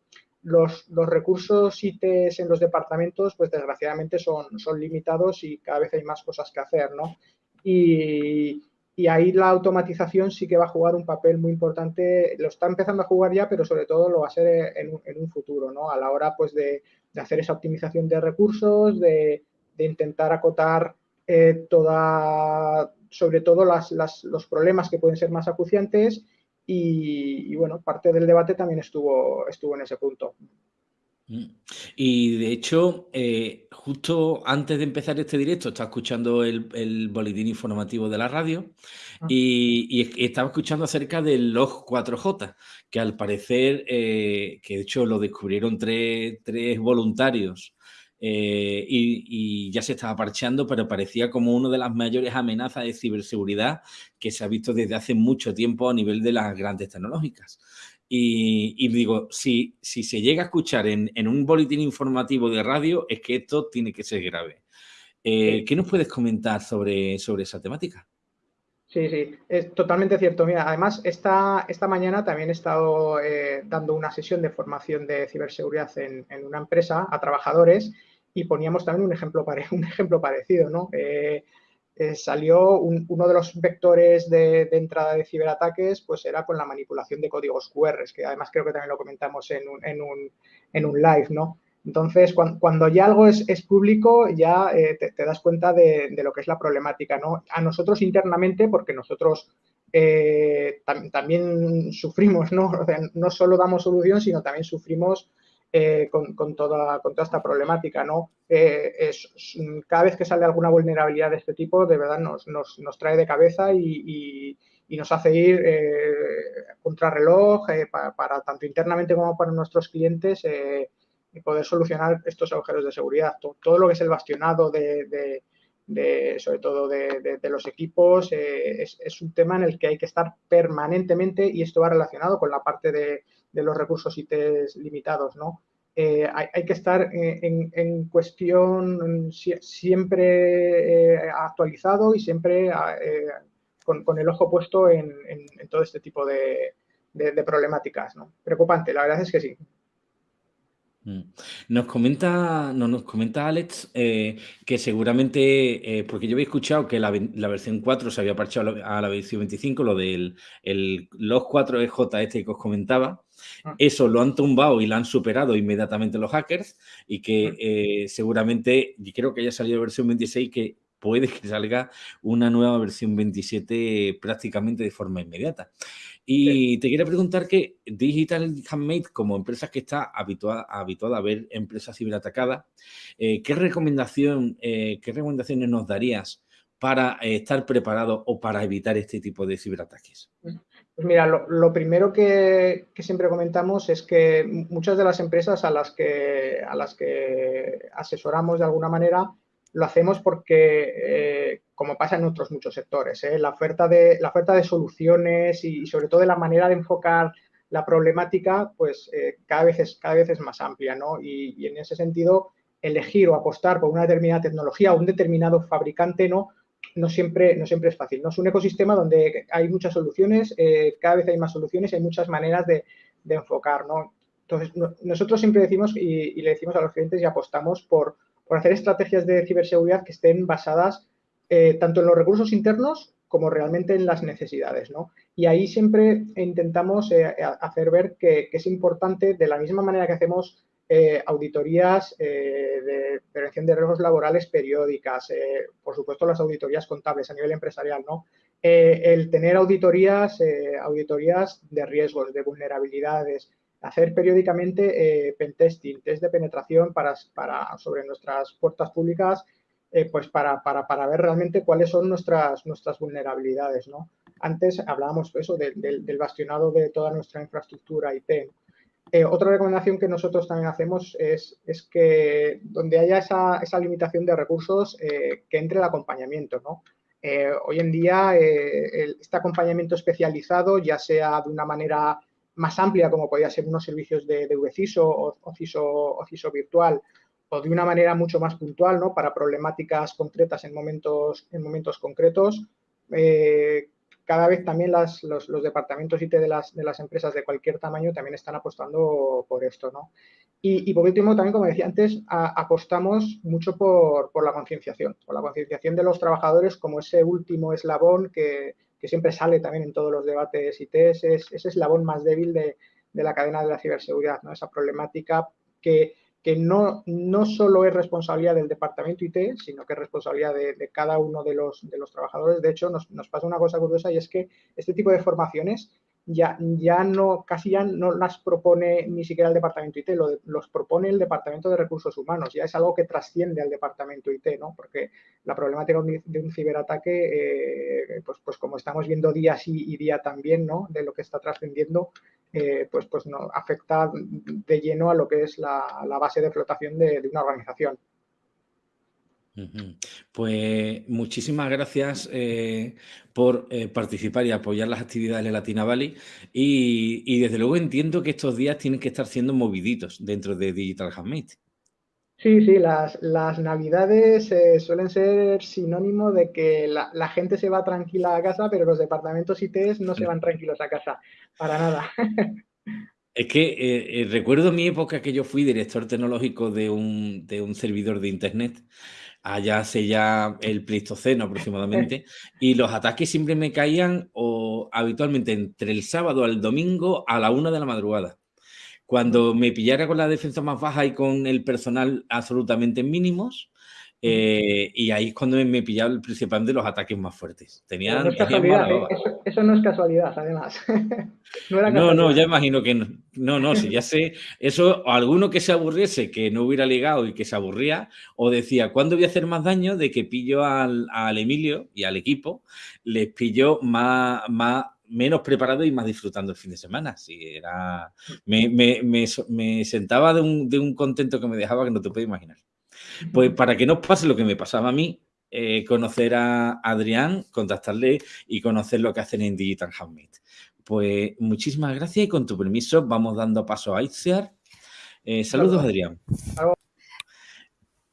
los, recursos IT en los departamentos, pues desgraciadamente son, son limitados y cada vez hay más cosas que hacer, ¿no? Y, ahí la automatización sí que va a jugar un papel muy importante, lo está empezando a jugar ya, pero sobre todo lo va a ser en, un futuro, ¿no? A la hora, pues, de, hacer esa optimización de recursos, de, intentar acotar eh, toda, sobre todo las, los problemas que pueden ser más acuciantes y, bueno, parte del debate también estuvo, estuvo en ese punto. Mm. Y de hecho, eh, justo antes de empezar este directo, estaba escuchando el, boletín informativo de la radio ah. y, estaba escuchando acerca del log 4J, que al parecer, eh, que de hecho lo descubrieron tres, tres voluntarios eh, y, ya se estaba parcheando, pero parecía como una de las mayores amenazas de ciberseguridad que se ha visto desde hace mucho tiempo a nivel de las grandes tecnológicas. Y, digo, si, si se llega a escuchar en, un boletín informativo de radio, es que esto tiene que ser grave. Eh, ¿Qué nos puedes comentar sobre, sobre esa temática? Sí, sí, es totalmente cierto. Mira, además, esta, esta mañana también he estado eh, dando una sesión de formación de ciberseguridad en, en, una empresa a trabajadores y poníamos también un ejemplo, un ejemplo parecido, ¿no? Eh, eh, salió uno de los vectores de, entrada de ciberataques, pues era con la manipulación de códigos QR, que además creo que también lo comentamos en un, en un, en un live, ¿no? Entonces, cuando, ya algo es, es público, ya eh, te, das cuenta de, lo que es la problemática, ¿no? A nosotros internamente, porque nosotros también sufrimos, ¿no? O sea, no solo damos solución, sino también sufrimos eh, con, toda, con toda esta problemática. ¿no? Eh, es, cada vez que sale alguna vulnerabilidad de este tipo, de verdad nos, nos, trae de cabeza y, y, nos hace ir eh, contrarreloj para, tanto internamente como para nuestros clientes y poder solucionar estos agujeros de seguridad. Todo, lo que es el bastionado de, de, sobre todo de, los equipos, es, es, un tema en el que hay que estar permanentemente y esto va relacionado con la parte de, de los recursos IT limitados, ¿no? Eh, hay, que estar en, cuestión siempre eh, actualizado y siempre eh, con, el ojo puesto en, todo este tipo de, problemáticas. ¿no? Preocupante, la verdad es que sí. Mm. Nos comenta, no, nos comenta Alex que seguramente, porque yo había escuchado que la, versión 4 se había parchado a la versión 25, lo del los 4 EJ este que os comentaba, Ah. Eso lo han tumbado y lo han superado inmediatamente los hackers y que ah. eh, seguramente, y creo que haya salido versión 26, que puede que salga una nueva versión 27 prácticamente de forma inmediata. Y te quería preguntar que Digital Handmade, como empresa que está habituada, habituada a ver empresas ciberatacadas, eh, ¿qué, recomendación, eh, ¿qué recomendaciones nos darías para eh, estar preparado o para evitar este tipo de ciberataques? Pues mira, lo, primero que, siempre comentamos es que muchas de las empresas a las que, a las que asesoramos de alguna manera lo hacemos porque, eh, como pasa en otros muchos sectores, eh, la, oferta de, la oferta de soluciones y, sobre todo de la manera de enfocar la problemática, pues eh, cada, vez es, cada vez es más amplia, ¿no? Y, en ese sentido, elegir o apostar por una determinada tecnología o un determinado fabricante, ¿no? No siempre, no siempre es fácil, ¿no? Es un ecosistema donde hay muchas soluciones, cada vez hay más soluciones, hay muchas maneras de, enfocar, ¿no? Entonces, nosotros siempre decimos y, le decimos a los clientes y apostamos por, por hacer estrategias de ciberseguridad que estén basadas eh, tanto en los recursos internos como realmente en las necesidades. ¿no? Y ahí siempre intentamos eh, hacer ver que, es importante, de la misma manera que hacemos eh, auditorías de prevención de riesgos laborales periódicas, por supuesto las auditorías contables a nivel empresarial, ¿no? el tener auditorías, auditorías de riesgos, de vulnerabilidades, hacer periódicamente eh, pentesting, test de penetración para, para, sobre nuestras puertas públicas, eh, pues para, para, para, ver realmente cuáles son nuestras, nuestras vulnerabilidades. ¿no? Antes hablábamos eso del bastionado de toda nuestra infraestructura IT. Eh, otra recomendación que nosotros también hacemos es, es que donde haya esa, esa limitación de recursos, que entre el acompañamiento. ¿no? hoy en día, este acompañamiento especializado, ya sea de una manera más amplia, como podía ser unos servicios de, de VCISO o, CISO, virtual, o de una manera mucho más puntual, ¿no? Para problemáticas concretas en momentos, en momentos concretos. Eh, cada vez también los, departamentos IT de las, de las empresas de cualquier tamaño también están apostando por esto, ¿no? Y, por último, también, como decía antes, apostamos mucho por, por la concienciación, por la concienciación de los trabajadores como ese último eslabón que, que siempre sale también en todos los debates IT, es ese eslabón más débil de, la cadena de la ciberseguridad, ¿no? esa problemática que, que no, no solo es responsabilidad del departamento IT, sino que es responsabilidad de, cada uno de los, de los trabajadores. De hecho, nos, nos, pasa una cosa curiosa y es que este tipo de formaciones ya, ya no, casi ya no las propone ni siquiera el departamento IT, lo los propone el departamento de recursos humanos, ya es algo que trasciende al departamento IT, ¿no? Porque la problemática de un ciberataque, eh, pues, pues como estamos viendo día sí y día también, ¿no? De lo que está trascendiendo, eh, pues, pues no, afecta de lleno a lo que es la, base de flotación de una organización. Pues muchísimas gracias eh, por eh, participar y apoyar las actividades de Latina Valley y, desde luego entiendo que estos días tienen que estar siendo moviditos dentro de Digital Handmade. Sí, sí, las, navidades eh, suelen ser sinónimo de que la, gente se va tranquila a casa, pero los departamentos IT no se van tranquilos a casa, para nada. Es que recuerdo mi época que yo fui director tecnológico de un, de un servidor de Internet allá hace ya el Pleistoceno aproximadamente, y los ataques siempre me caían o habitualmente entre el sábado al domingo a la una de la madrugada. Cuando me pillara con la defensa más baja y con el personal absolutamente mínimos, eh, y ahí es cuando me pillaba el principal de los ataques más fuertes. Tenían, no es casualidad, ¿eh? eso, no es casualidad, además. no, no, ya imagino que no. No, no, si ya sé. Eso, alguno que se aburriese, que no hubiera ligado y que se aburría, o decía, ¿cuándo voy a hacer más daño? De que pillo al, al Emilio y al equipo, les pillo más, más menos preparado y más disfrutando el fin de semana. Sí, era, me, me, me, me sentaba de un, de un contento que me dejaba que no te puedes imaginar. Pues para que no pase lo que me pasaba a mí, eh, conocer a Adrián, contactarle y conocer lo que hacen en Digital Handmade. Pues muchísimas gracias y con tu permiso vamos dando paso a Itziar. Eh, saludos, Adrián.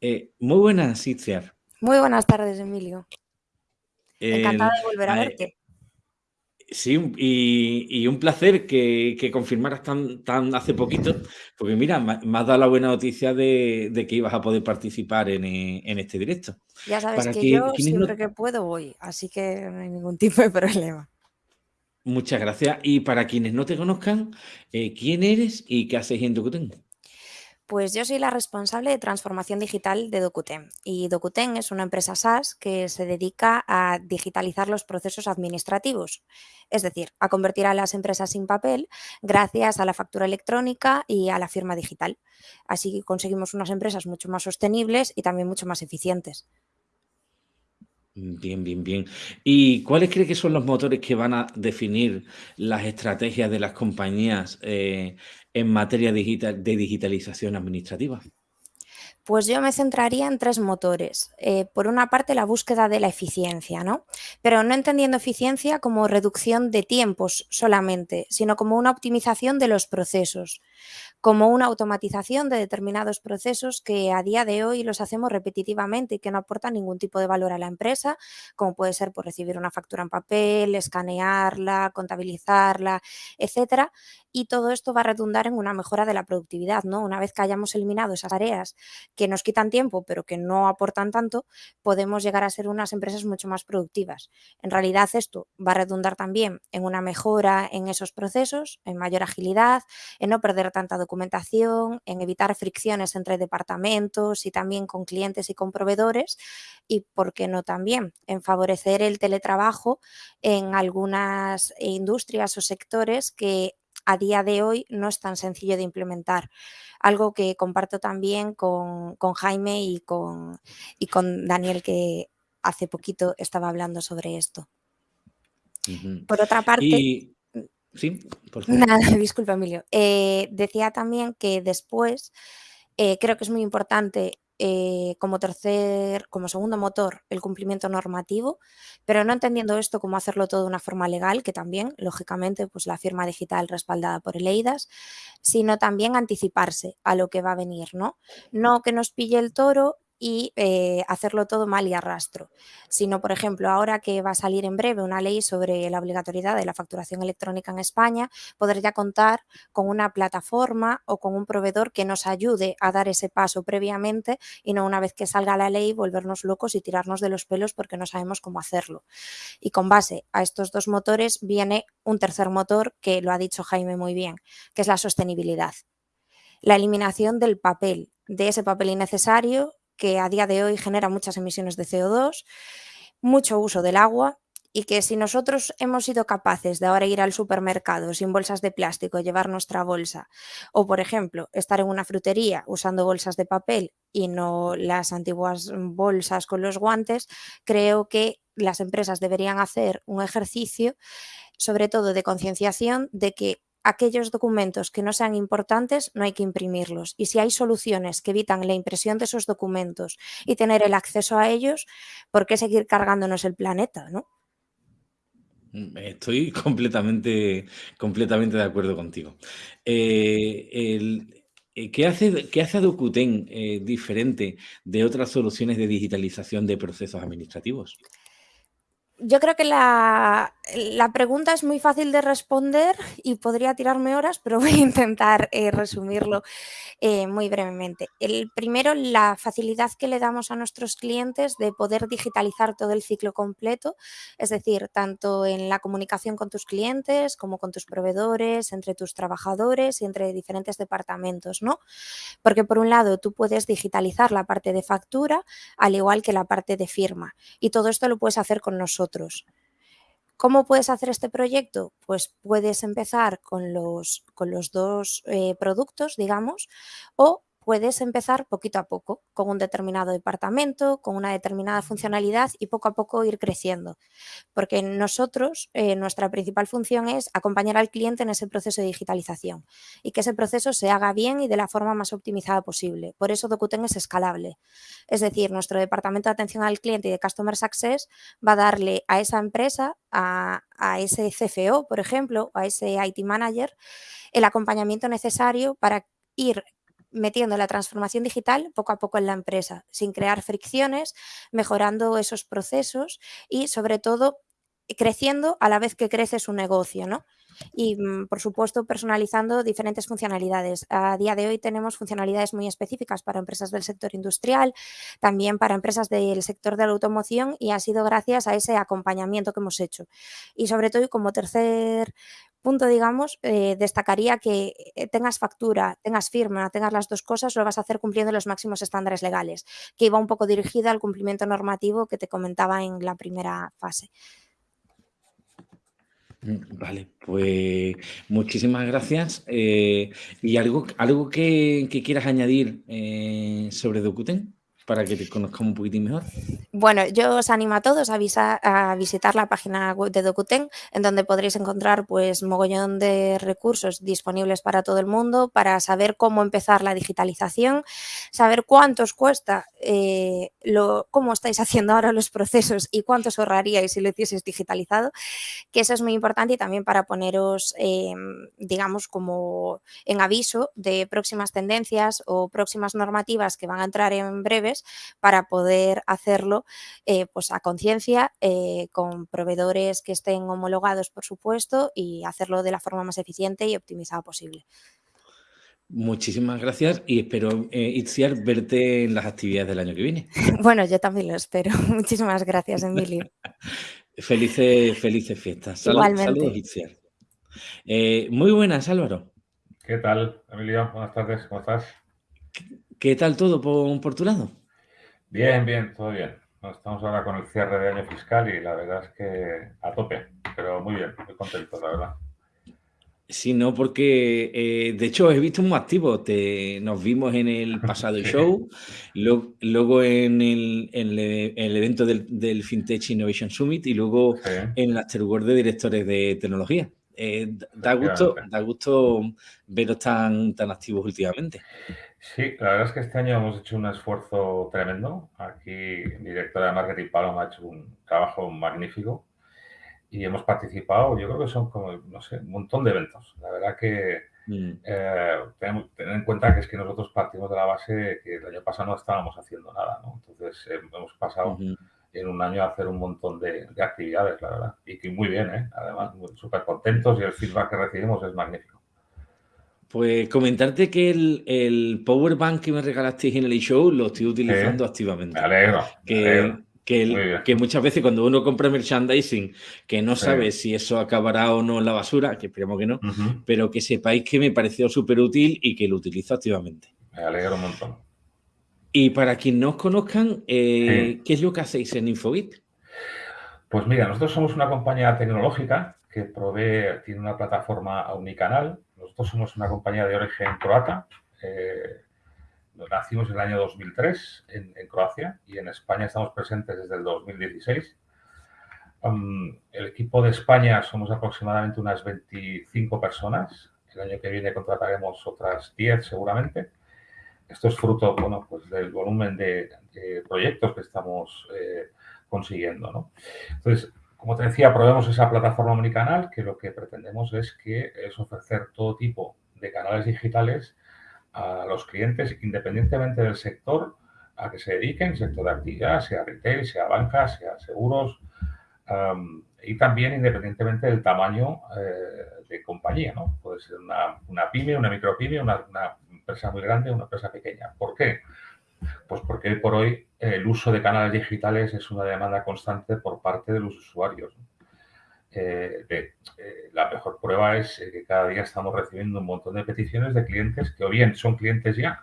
Eh, muy buenas, Itziar. Muy buenas tardes, Emilio. Encantada de volver a verte. Sí, y, un placer que, que, confirmaras tan, tan hace poquito, porque mira, me, has dado la buena noticia de, que ibas a poder participar en, eh, este directo. Ya sabes que, yo siempre que puedo voy, así que no hay ningún tipo de problema. Muchas gracias. Y para quienes no te conozcan, eh, ¿quién eres y qué haces en Tucutén? Pues yo soy la responsable de transformación digital de Docuten y Docuten es una empresa SaaS que se dedica a digitalizar los procesos administrativos, es decir, a convertir a las empresas sin papel gracias a la factura electrónica y a la firma digital. Así conseguimos unas empresas mucho más sostenibles y también mucho más eficientes. Bien, bien, bien. ¿Y cuáles cree que son los motores que van a definir las estrategias de las compañías eh, en materia de digitalización administrativa? Pues yo me centraría en tres motores. Eh, por una parte, la búsqueda de la eficiencia, ¿no? Pero no entendiendo eficiencia como reducción de tiempos solamente, sino como una optimización de los procesos como una automatización de determinados procesos que a día de hoy los hacemos repetitivamente y que no aportan ningún tipo de valor a la empresa, como puede ser por recibir una factura en papel, escanearla, contabilizarla, etcétera. Y todo esto va a redundar en una mejora de la productividad, ¿no? Una vez que hayamos eliminado esas tareas que nos quitan tiempo, pero que no aportan tanto, podemos llegar a ser unas empresas mucho más productivas. En realidad esto va a redundar también en una mejora en esos procesos, en mayor agilidad, en no perder tanta documentación, en evitar fricciones entre departamentos y también con clientes y con proveedores y, ¿por qué no también?, en favorecer el teletrabajo en algunas industrias o sectores que a día de hoy no es tan sencillo de implementar. Algo que comparto también con, Jaime y con, y con Daniel, que hace poquito estaba hablando sobre esto. Por otra parte... Sí, por favor. Nada, disculpa, Emilio. Eh, decía también que después eh, creo que es muy importante eh, como tercer, como segundo motor, el cumplimiento normativo, pero no entendiendo esto como hacerlo todo de una forma legal, que también, lógicamente, pues la firma digital respaldada por el EIDAS, sino también anticiparse a lo que va a venir, ¿no? No que nos pille el toro y eh, hacerlo todo mal y arrastro, sino, por ejemplo, ahora que va a salir en breve una ley sobre la obligatoriedad de la facturación electrónica en España, poder ya contar con una plataforma o con un proveedor que nos ayude a dar ese paso previamente y no una vez que salga la ley volvernos locos y tirarnos de los pelos porque no sabemos cómo hacerlo. Y con base a estos dos motores viene un tercer motor que lo ha dicho Jaime muy bien, que es la sostenibilidad. La eliminación del papel, de ese papel innecesario que a día de hoy genera muchas emisiones de CO2, mucho uso del agua y que si nosotros hemos sido capaces de ahora ir al supermercado sin bolsas de plástico, llevar nuestra bolsa, o por ejemplo, estar en una frutería usando bolsas de papel y no las antiguas bolsas con los guantes, creo que las empresas deberían hacer un ejercicio, sobre todo de concienciación, de que aquellos documentos que no sean importantes no hay que imprimirlos y si hay soluciones que evitan la impresión de esos documentos y tener el acceso a ellos, ¿por qué seguir cargándonos el planeta? ¿no? Mm, estoy completamente, completamente de acuerdo contigo. Eh, eh, ¿qué, hace, ¿Qué hace Docuten eh, diferente de otras soluciones de digitalización de procesos administrativos? Yo creo que la, pregunta es muy fácil de responder y podría tirarme horas, pero voy a intentar eh, resumirlo eh, muy brevemente. El primero, la facilidad que le damos a nuestros clientes de poder digitalizar todo el ciclo completo, es decir, tanto en la comunicación con tus clientes como con tus proveedores, entre tus trabajadores y entre diferentes departamentos, ¿no? Porque por un lado tú puedes digitalizar la parte de factura al igual que la parte de firma y todo esto lo puedes hacer con nosotros ¿Cómo puedes hacer este proyecto? Pues puedes empezar con los, con los dos eh, productos, digamos, o puedes empezar poquito a poco, con un determinado departamento, con una determinada funcionalidad y poco a poco ir creciendo. Porque nosotros, eh, nuestra principal función es acompañar al cliente en ese proceso de digitalización y que ese proceso se haga bien y de la forma más optimizada posible. Por eso Docuten es escalable. Es decir, nuestro departamento de atención al cliente y de Customer Success va a darle a esa empresa, a, a ese CFO, por ejemplo, a ese IT Manager, el acompañamiento necesario para ir metiendo la transformación digital poco a poco en la empresa, sin crear fricciones, mejorando esos procesos y sobre todo creciendo a la vez que crece su negocio, ¿no? Y, mm, por supuesto, personalizando diferentes funcionalidades. A día de hoy tenemos funcionalidades muy específicas para empresas del sector industrial, también para empresas del sector de la automoción y ha sido gracias a ese acompañamiento que hemos hecho. Y sobre todo, como tercer punto, digamos, eh, destacaría que eh, tengas factura, tengas firma, tengas las dos cosas, lo vas a hacer cumpliendo los máximos estándares legales, que iba un poco dirigida al cumplimiento normativo que te comentaba en la primera fase. Mm, vale, pues muchísimas gracias. Eh, ¿Y algo, algo que, quieras añadir sobre Docuten? Para que te conozcamos un poquitín mejor? Bueno, yo os animo a todos a, a, visitar la página web de Docuten, en donde podréis encontrar pues mogollón de recursos disponibles para todo el mundo, para saber cómo empezar la digitalización, saber cuánto os cuesta, eh, lo, cómo estáis haciendo ahora los procesos y cuánto os ahorraríais si lo hicieseis digitalizado, que eso es muy importante y también para poneros, em, digamos, como en aviso de próximas tendencias o próximas normativas que van a entrar en breves para poder hacerlo eh, pues a conciencia, eh, con proveedores que estén homologados, por supuesto, y hacerlo de la forma más eficiente y optimizada posible. Muchísimas gracias y espero, eh, Itziar, verte en las actividades del año que viene. Bueno, yo también lo espero. Muchísimas gracias, Emilio. felices, felices fiestas. Igualmente. Saludos, Itziar. muy buenas, Álvaro. ¿Qué tal, Emilio? Buenas tardes, ¿cómo estás? ¿Qué tal todo por, por tu lado? Bien, bien, todo bien. Estamos ahora con el cierre de año fiscal y la verdad es que a tope, pero muy bien, muy contento, la verdad. Sí, no, porque eh, de hecho he visto muy activo. Te, nos vimos en el pasado show, luego, en, el, evento del, FinTech Innovation Summit y luego en el Afterword de directores de tecnología. Eh, da, gusto, da gusto veros tan, tan activos últimamente. Sí, la verdad es que este año hemos hecho un esfuerzo tremendo. Aquí, directora de marketing Paloma ha hecho un trabajo magnífico y hemos participado, yo creo que son como, no sé, un montón de eventos. La verdad que mm. eh, tenemos, tener en cuenta que es que nosotros partimos de la base que el año pasado no estábamos haciendo nada, ¿no? Entonces eh, hemos pasado en un año hacer un montón de, de, actividades, la verdad. Y que muy bien, ¿eh? Además, súper contentos y el feedback que recibimos es magnífico. Pues comentarte que el, el power bank que me regalasteis en el show lo estoy utilizando activamente. Me alegro. Que, Que, muchas veces cuando uno compra merchandising, que no sabe si eso acabará o no en la basura, que esperemos que no, pero que sepáis que me pareció súper útil y que lo utilizo activamente. Me alegro un montón. Y para quien no os conozcan, eh, ¿qué es lo que hacéis en Infobit? Pues mira, nosotros somos una compañía tecnológica que provee, tiene una plataforma unicanal nosotros somos una compañía de origen croata. Eh, nacimos en el año 2003 en, Croacia y en España estamos presentes desde el 2016. el equipo de España somos aproximadamente unas 25 personas. El año que viene contrataremos otras 10 seguramente. Esto es fruto bueno, pues del volumen de, proyectos que estamos eh, consiguiendo. ¿no? Entonces, como te decía, probemos esa plataforma omnicanal que lo que pretendemos es que es ofrecer todo tipo de canales digitales a los clientes independientemente del sector a que se dediquen, sector de actividad, sea retail, sea banca, sea seguros, y también independientemente del tamaño eh, de compañía, ¿no? Puede ser una, pyme, una micropyme, una, una empresa muy grande, una empresa pequeña. ¿Por qué? Pues porque por hoy el uso de canales digitales es una demanda constante por parte de los usuarios. Eh, eh, la mejor prueba es eh, que cada día estamos recibiendo un montón de peticiones de clientes que o bien son clientes ya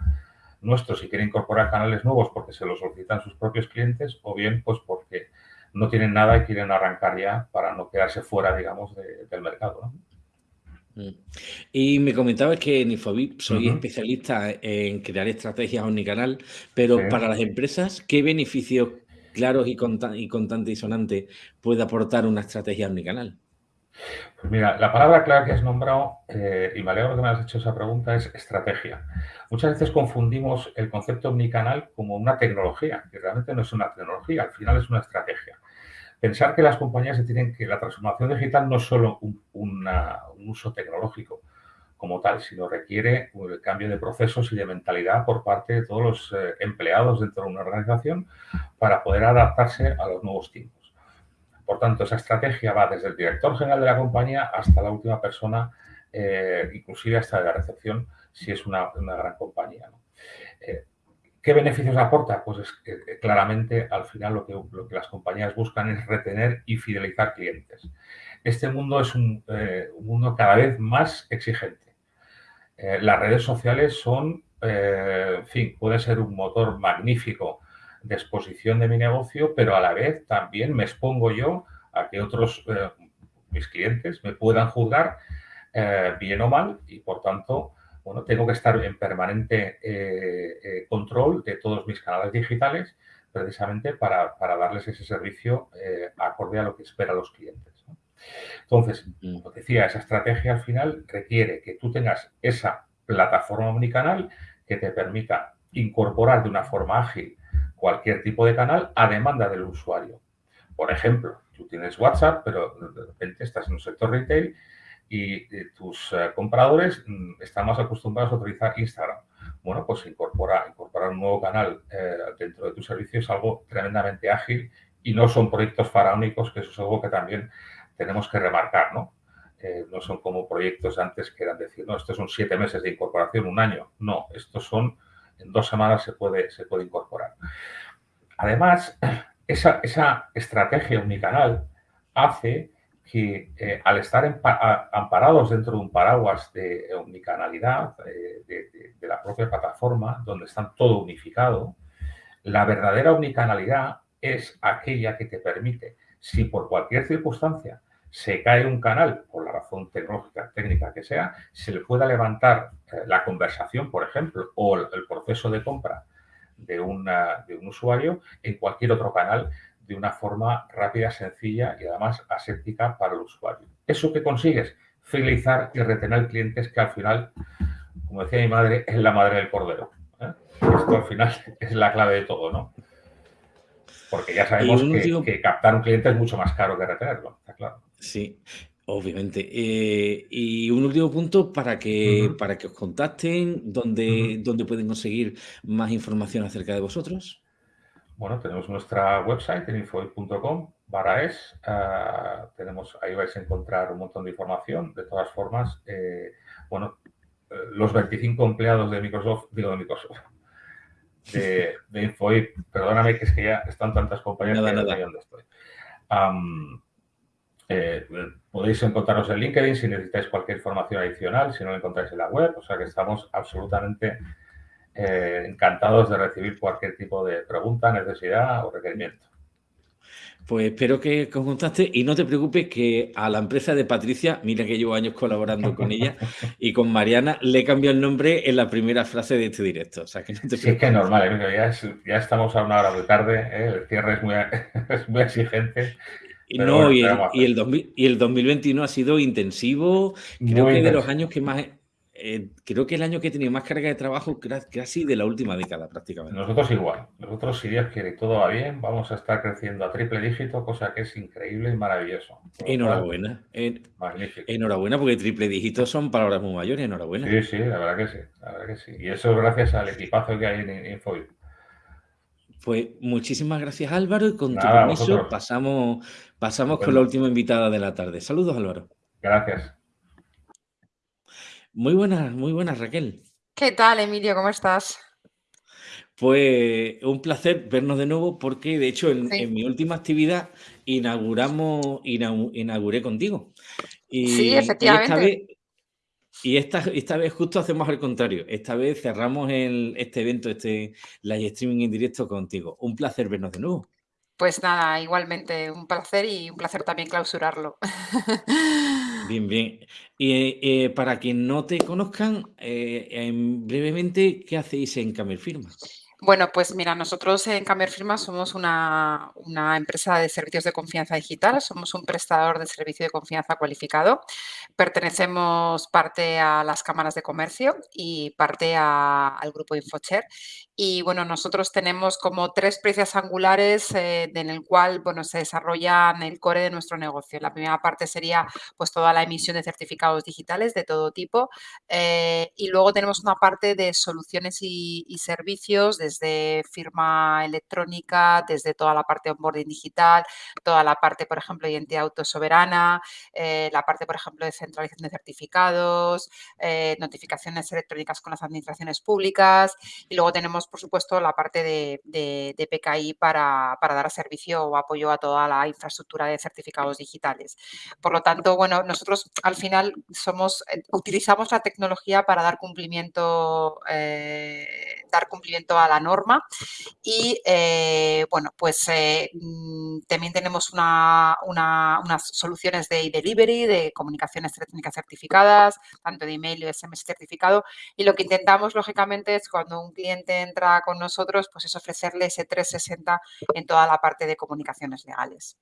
nuestros y quieren incorporar canales nuevos porque se los solicitan sus propios clientes o bien pues porque no tienen nada y quieren arrancar ya para no quedarse fuera, digamos, del mercado. Y me comentabas que en Infobip soy especialista en crear estrategias omnicanal, pero para las empresas, ¿qué beneficios claros y, contantes y sonantes puede aportar una estrategia omnicanal? Pues mira, la palabra clave que has nombrado, eh, y me alegro que me has hecho esa pregunta, es estrategia. Muchas veces confundimos el concepto omnicanal como una tecnología, que realmente no es una tecnología, al final es una estrategia pensar que las compañías se tienen que, la transformación digital no es solo un, uso tecnológico como tal, sino requiere el cambio de procesos y de mentalidad por parte de todos los eh, empleados dentro de una organización para poder adaptarse a los nuevos tiempos. Por tanto, esa estrategia va desde el director general de la compañía hasta la última persona, eh, inclusive hasta la recepción, si es una, gran compañía. Eh, ¿Qué beneficios aporta? Pues es que claramente al final lo que, las compañías buscan es retener y fidelizar clientes. Este mundo es un, eh, mundo cada vez más exigente. Eh, las redes sociales son, eh, en fin, puede ser un motor magnífico de exposición de mi negocio, pero a la vez también me expongo yo a que otros, mis clientes, me puedan juzgar bien o mal y por tanto bueno, tengo que estar en permanente eh, eh, control de todos mis canales digitales precisamente para, darles ese servicio eh, acorde a lo que esperan los clientes. Entonces, como decía, esa estrategia al final requiere que tú tengas esa plataforma omnicanal que te permita incorporar de una forma ágil cualquier tipo de canal a demanda del usuario. Por ejemplo, tú tienes WhatsApp, pero de repente estás en un sector retail y eh, tus eh, compradores mm, están más acostumbrados a utilizar Instagram. Bueno, pues incorporar, incorporar un nuevo canal eh, dentro de tu servicio es algo tremendamente ágil y no son proyectos faraónicos, que eso es algo que también tenemos que remarcar, ¿no? no son como proyectos antes que eran decir, no, estos son siete meses de incorporación, un año. No, estos son, en dos semanas se puede, se puede incorporar. Además, esa, esa estrategia unicanal hace que eh, al estar amparados dentro de un paraguas de omnicanalidad eh, de, la propia plataforma, donde está todo unificado, la verdadera omnicanalidad es aquella que te permite, si por cualquier circunstancia se cae un canal, por la razón tecnológica, técnica que sea, se le pueda levantar eh, la conversación, por ejemplo, o el, proceso de compra de, de un usuario en cualquier otro canal de una forma rápida, sencilla y además aséptica para el usuario. ¿Eso que consigues? Fidelizar y retener clientes que al final, como decía mi madre, es la madre del cordero. ¿eh? Esto al final es la clave de todo, ¿no? Porque ya sabemos que, captar un cliente es mucho más caro que retenerlo, está claro. Sí, Obviamente. Eh, y un último punto para que, para que os contacten, ¿dónde, ¿dónde pueden conseguir más información acerca de vosotros? Bueno, tenemos nuestra website en infoid.com barra es. Ah, tenemos, ahí vais a encontrar un montón de información. De todas formas, eh, bueno, eh, los 25 empleados de Microsoft, digo de Microsoft, de, de Infoid, perdóname que es que ya están tantas compañías que no sé dónde estoy. Eh, podéis encontrarnos en LinkedIn si necesitáis cualquier información adicional, si no lo encontráis en la web, o sea que estamos absolutamente eh, encantados de recibir cualquier tipo de pregunta, necesidad o requerimiento. Pues espero que conjuntaste y no te preocupes que a la empresa de Patricia, mira que llevo años colaborando con ella y con Mariana, le cambió el nombre en la primera frase de este directo. O sea, que no te Sí, es que es normal, ya, ya, estamos a una hora muy tarde, ¿eh? el cierre es muy, es muy exigente. Y, no, y, el, y, el y, el, 2021 ha sido intensivo, creo que de los años que más eh, creo que el año que he tenido más carga de trabajo casi de la última década prácticamente. Nosotros igual. Nosotros, si Dios quiere y todo va bien, vamos a estar creciendo a triple dígito, cosa que es increíble y maravilloso. Enhorabuena. Magnífico. Enhorabuena, porque triple dígito son palabras muy mayores. Enhorabuena. Sí, sí, la verdad que sí. La verdad que sí. Y eso es gracias al equipazo que hay en Infoid. Pues muchísimas gracias Álvaro y con tu permiso pasamos, pasamos con la última invitada de la tarde. Saludos Álvaro. Gracias. Muy buenas, muy buenas, Raquel. ¿Qué tal, Emilio? ¿Cómo estás? Pues un placer vernos de nuevo porque, de hecho, en, mi última actividad inauguramos, inauguré contigo. Y, sí, efectivamente. Y esta vez, esta, vez justo hacemos al contrario. Esta vez cerramos el, este evento, este live streaming en directo contigo. Un placer vernos de nuevo. Pues nada, igualmente un placer y un placer también clausurarlo. Bien, bien. Y eh, para quien no te conozcan, eh, brevemente, ¿qué hacéis en Camer Firma? Bueno, pues mira, nosotros en Camer Firma somos una, empresa de servicios de confianza digital, somos un prestador de servicio de confianza cualificado. Pertenecemos parte a las cámaras de comercio y parte al grupo Infocher. Y bueno, nosotros tenemos como tres precios angulares eh, en el cual bueno, se desarrollan el core de nuestro negocio. La primera parte sería pues toda la emisión de certificados digitales de todo tipo. Eh, y luego tenemos una parte de soluciones y, servicios desde firma electrónica, desde toda la parte de onboarding digital, toda la parte, por ejemplo, de identidad autosoberana, eh, la parte, por ejemplo, de centralización de certificados, notificaciones electrónicas con las administraciones públicas y luego tenemos, por supuesto, la parte de, PKI para, dar servicio o apoyo a toda la infraestructura de certificados digitales. Por lo tanto, bueno, nosotros al final somos, eh, utilizamos la tecnología para dar cumplimiento, dar cumplimiento a la norma y, bueno, pues mm, también tenemos una, unas soluciones de delivery, de comunicaciones electrónicas certificadas, tanto de email y SMS certificado. Y lo que intentamos, lógicamente, es cuando un cliente entra con nosotros, pues es ofrecerle ese 360 en toda la parte de comunicaciones legales.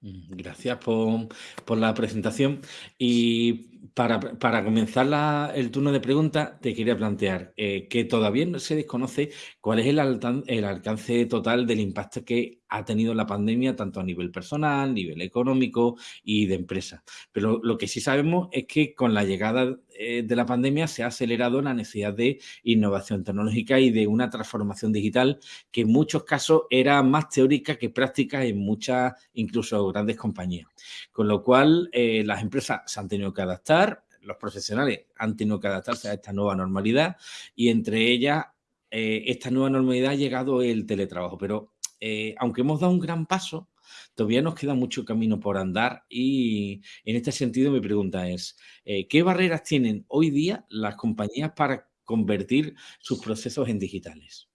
Mm, gracias por, la presentación. Y para, comenzar el turno de preguntas, te quería plantear eh, que todavía no se desconoce cuál es el, el, alcance total del impacto que ha tenido la pandemia, tanto a nivel personal, nivel económico y de empresa. Pero lo que sí sabemos es que con la llegada eh, de la pandemia se ha acelerado la necesidad de innovación tecnológica y de una transformación digital que en muchos casos era más teórica que práctica en muchas, incluso grandes compañías. Con lo cual, eh, las empresas se han tenido que adaptar, los profesionales han tenido que adaptarse a esta nueva normalidad y entre ellas, eh, esta nueva normalidad ha llegado el teletrabajo. Pero aunque hemos dado un gran paso, todavía nos queda mucho camino por andar y en este sentido mi pregunta es, eh, ¿qué barreras tienen hoy día las compañías para convertir sus procesos en digitales?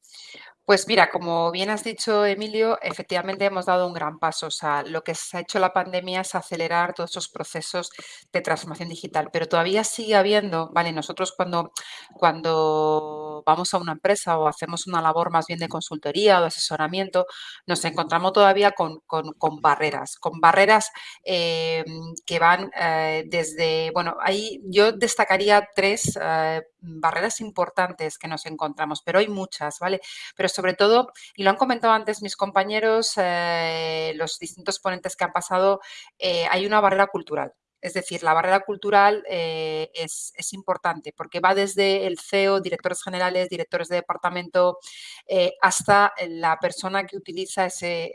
Pues mira, como bien has dicho, Emilio, efectivamente hemos dado un gran paso. O sea, lo que se ha hecho la pandemia es acelerar todos esos procesos de transformación digital, pero todavía sigue habiendo, vale, nosotros cuando, cuando vamos a una empresa o hacemos una labor más bien de consultoría o de asesoramiento, nos encontramos todavía con, barreras, con barreras eh, que van eh, desde, bueno, ahí yo destacaría tres eh, barreras importantes que nos encontramos, pero hay muchas, ¿vale? Pero sobre todo, y lo han comentado antes mis compañeros, eh, los distintos ponentes que han pasado, eh, hay una barrera cultural. Es decir, la barrera cultural eh, es, importante porque va desde el CEO, directores generales, directores de departamento, eh, hasta la persona que utiliza ese,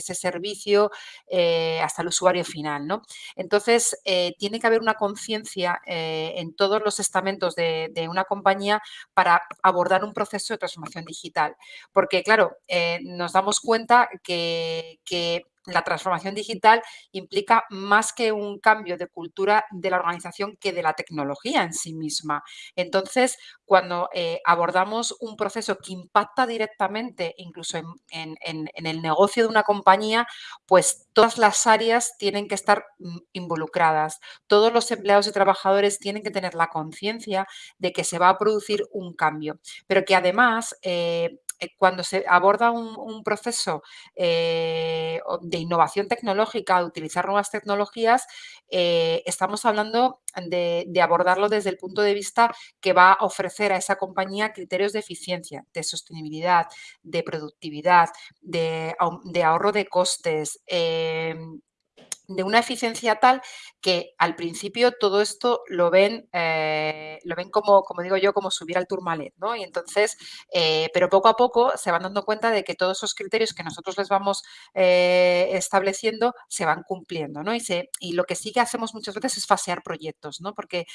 servicio, eh, hasta el usuario final. ¿no? Entonces, tiene que haber una conciencia en todos los estamentos de, una compañía para abordar un proceso de transformación digital. Porque, claro, nos damos cuenta que, que la transformación digital implica más que un cambio de cultura de la organización que de la tecnología en sí misma. Entonces, cuando eh, abordamos un proceso que impacta directamente incluso en, el negocio de una compañía, pues todas las áreas tienen que estar mm, involucradas. Todos los empleados y trabajadores tienen que tener la conciencia de que se va a producir un cambio, pero que además eh, cuando se aborda un, proceso eh, de innovación tecnológica, de utilizar nuevas tecnologías, eh, estamos hablando de, abordarlo desde el punto de vista que va a ofrecer a esa compañía criterios de eficiencia, de sostenibilidad, de productividad, de, ahorro de costes, em, de una eficiencia tal que al principio todo esto lo ven, eh, lo ven como, como digo yo, como subir al turmalet, ¿no? Y entonces, eh, pero poco a poco se van dando cuenta de que todos esos criterios que nosotros les vamos eh, estableciendo se van cumpliendo, ¿no? Y, se, y lo que sí que hacemos muchas veces es fasear proyectos, ¿no? Porque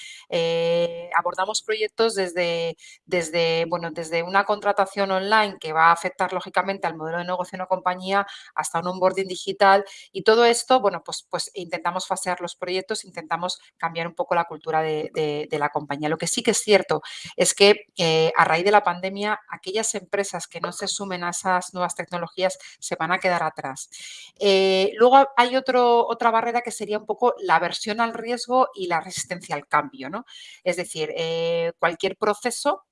abordamos proyectos desde, desde, bueno, desde una contratación online que va a afectar lógicamente al modelo de negocio de una compañía hasta un onboarding digital y todo esto, bueno, pues pues, intentamos fasear los proyectos, intentamos cambiar un poco la cultura de, la compañía. Lo que sí que es cierto es que eh, a raíz de la pandemia, aquellas empresas que no se sumen a esas nuevas tecnologías se van a quedar atrás. Eh, luego hay otro, otra barrera que sería un poco la aversión al riesgo y la resistencia al cambio. ¿no? Es decir, eh, cualquier proceso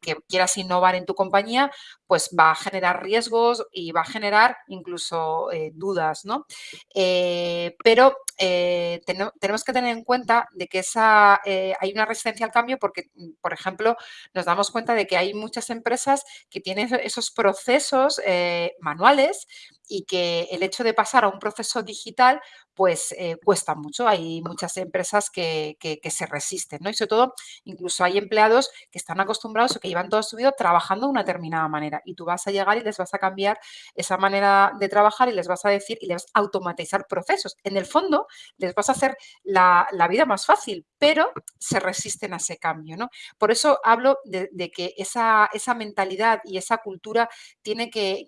que quieras innovar en tu compañía, pues va a generar riesgos y va a generar incluso eh, dudas, ¿no? Eh, pero tenemos que tener en cuenta de que esa, hay una resistencia al cambio porque, por ejemplo, nos damos cuenta de que hay muchas empresas que tienen esos procesos manuales y que el hecho de pasar a un proceso digital pues eh, cuesta mucho. Hay muchas empresas que, se resisten, ¿no? Y sobre todo, incluso hay empleados que están acostumbrados o que llevan toda su vida trabajando de una determinada manera y tú vas a llegar y les vas a cambiar esa manera de trabajar y les vas a decir y les vas a automatizar procesos. En el fondo, les vas a hacer la, vida más fácil, pero se resisten a ese cambio, ¿no? Por eso hablo de, que esa, esa, mentalidad y esa cultura tiene que,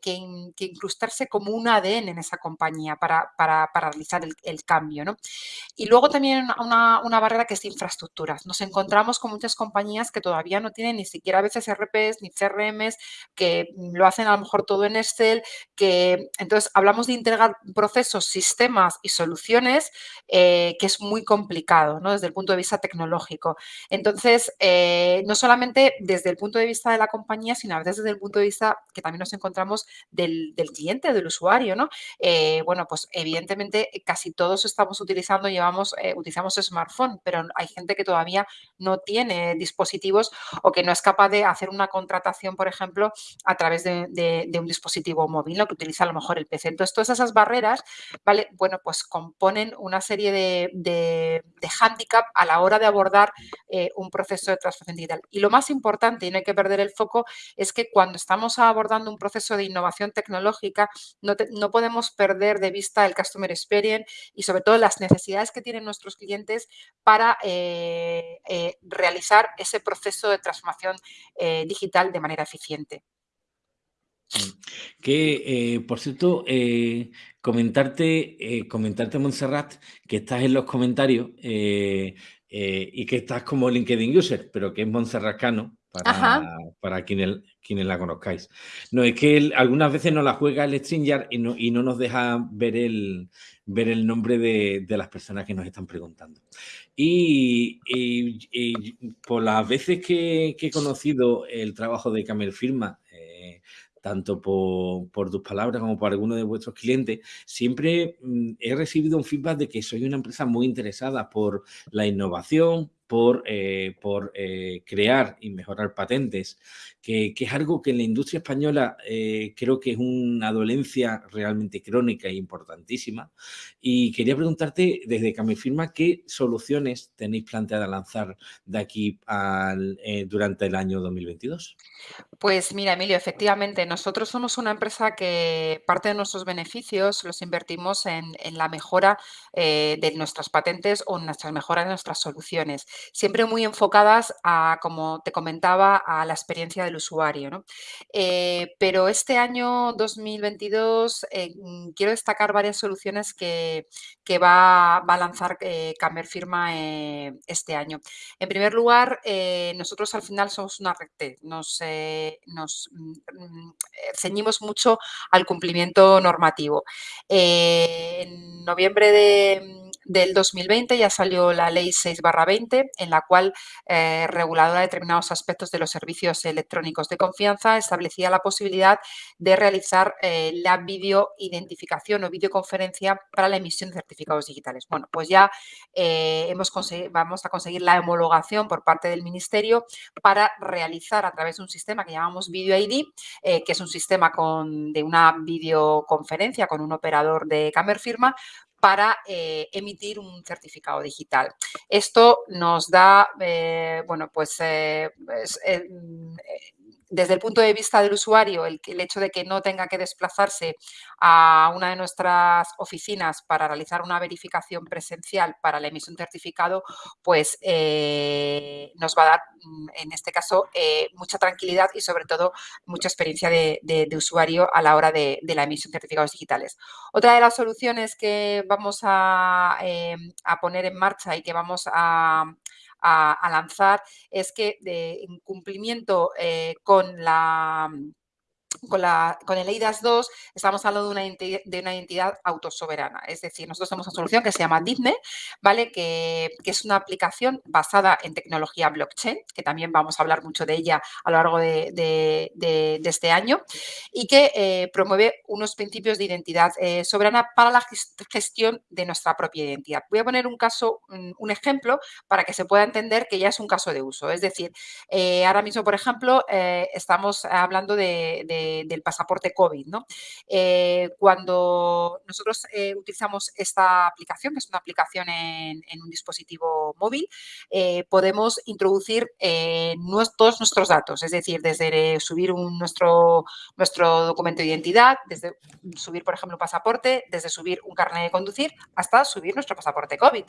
incrustarse como un ADN en esa compañía para, para, realizar el, cambio, ¿no? Y luego también una, barrera que es infraestructuras. Nos encontramos con muchas compañías que todavía no tienen ni siquiera a veces RPs ni CRMs, que lo hacen a lo mejor todo en Excel, que entonces hablamos de integrar procesos, sistemas y soluciones eh, que es muy complicado ¿no? desde el punto de vista tecnológico. Entonces, eh, no solamente desde el punto de vista de la compañía, sino a veces desde el punto de vista que también nos encontramos del, cliente, del usuario. ¿no? Eh, bueno, pues evidentemente casi todos estamos utilizando, llevamos, utilizamos smartphone, pero hay gente que todavía no tiene dispositivos o que no es capaz de hacer una contratación, por ejemplo, a través de, un dispositivo móvil, ¿no? que utiliza a lo mejor el PC. Entonces, todas esas barreras, ¿vale? Bueno, pues componen una serie de, de, hándicap a la hora de abordar eh, un proceso de transformación digital. Y lo más importante, y no hay que perder el foco, es que cuando estamos abordando un proceso de innovación tecnológica, no, podemos perder de vista el customer experience y sobre todo las necesidades que tienen nuestros clientes para eh, eh, realizar ese proceso de transformación digital de manera eficiente. Que, eh, por cierto, eh, comentarte, eh, comentarte, Montserrat, que estás en los comentarios y que estás como LinkedIn User, pero que es Montserrat Cano, para, para quienes, quienes la conozcáis. No, es que algunas veces nos la juega el StreamYard y no, y no nos deja ver el, ver el nombre de, las personas que nos están preguntando. Y, por las veces que, que, he conocido el trabajo de Camel Firma, tanto por, tus palabras como por algunos de vuestros clientes, siempre mm, he recibido un feedback de que soy una empresa muy interesada por la innovación, por, eh, eh, crear y mejorar patentes, que, es algo que en la industria española eh, creo que es una dolencia realmente crónica e importantísima. Y quería preguntarte desde Camifirma qué soluciones tenéis planteada lanzar de aquí durante el año 2022. Pues mira, Emilio, efectivamente, nosotros somos una empresa que parte de nuestros beneficios los invertimos en, la mejora de nuestras patentes o en nuestras mejoras de nuestras soluciones siempre muy enfocadas a, como te comentaba, a la experiencia del usuario. Eh, pero este año 2022 eh, mm, quiero destacar varias soluciones que, va, a lanzar eh, Camer Firma este año. En primer lugar, nosotros al final somos una red, nos, mm, ceñimos mucho al cumplimiento normativo. en noviembre de del 2020 ya salió la Ley 6-20, en la cual eh, reguladora determinados aspectos de los servicios electrónicos de confianza establecía la posibilidad de realizar eh, la videoidentificación o videoconferencia para la emisión de certificados digitales. Bueno, pues ya eh, hemos vamos a conseguir la homologación por parte del Ministerio para realizar a través de un sistema que llamamos Video ID, que es un sistema de una videoconferencia con un operador de Camer Firma, para eh, emitir un certificado digital. Esto nos da, eh, bueno, pues, eh, mm, desde el punto de vista del usuario, el, hecho de que no tenga que desplazarse a una de nuestras oficinas para realizar una verificación presencial para la emisión de certificado, pues eh, nos va a dar, mm, en este caso, eh, mucha tranquilidad y sobre todo mucha experiencia de, usuario a la hora de, la emisión de certificados digitales. Otra de las soluciones que vamos a eh, poner en marcha y que vamos a, a, lanzar es que en cumplimiento eh, con la con, el EIDAS 2 estamos hablando de una, entidad autosoberana. Es decir, nosotros tenemos una solución que se llama DIPNE, ¿vale? Que, es una aplicación basada en tecnología blockchain, que también vamos a hablar mucho de ella a lo largo de, este año, y que eh, promueve unos principios de identidad eh, soberana para la gestión de nuestra propia identidad. Voy a poner un caso, un, ejemplo, para que se pueda entender que ya es un caso de uso. Es decir, eh, ahora mismo, por ejemplo, estamos hablando de del pasaporte COVID. ¿no? Eh, cuando nosotros eh, utilizamos esta aplicación, que es una aplicación en, un dispositivo móvil, podemos introducir todos nuestros datos, es decir, desde subir nuestro, nuestro documento de identidad, desde subir, por ejemplo, un pasaporte, desde subir un carnet de conducir, hasta subir nuestro pasaporte COVID.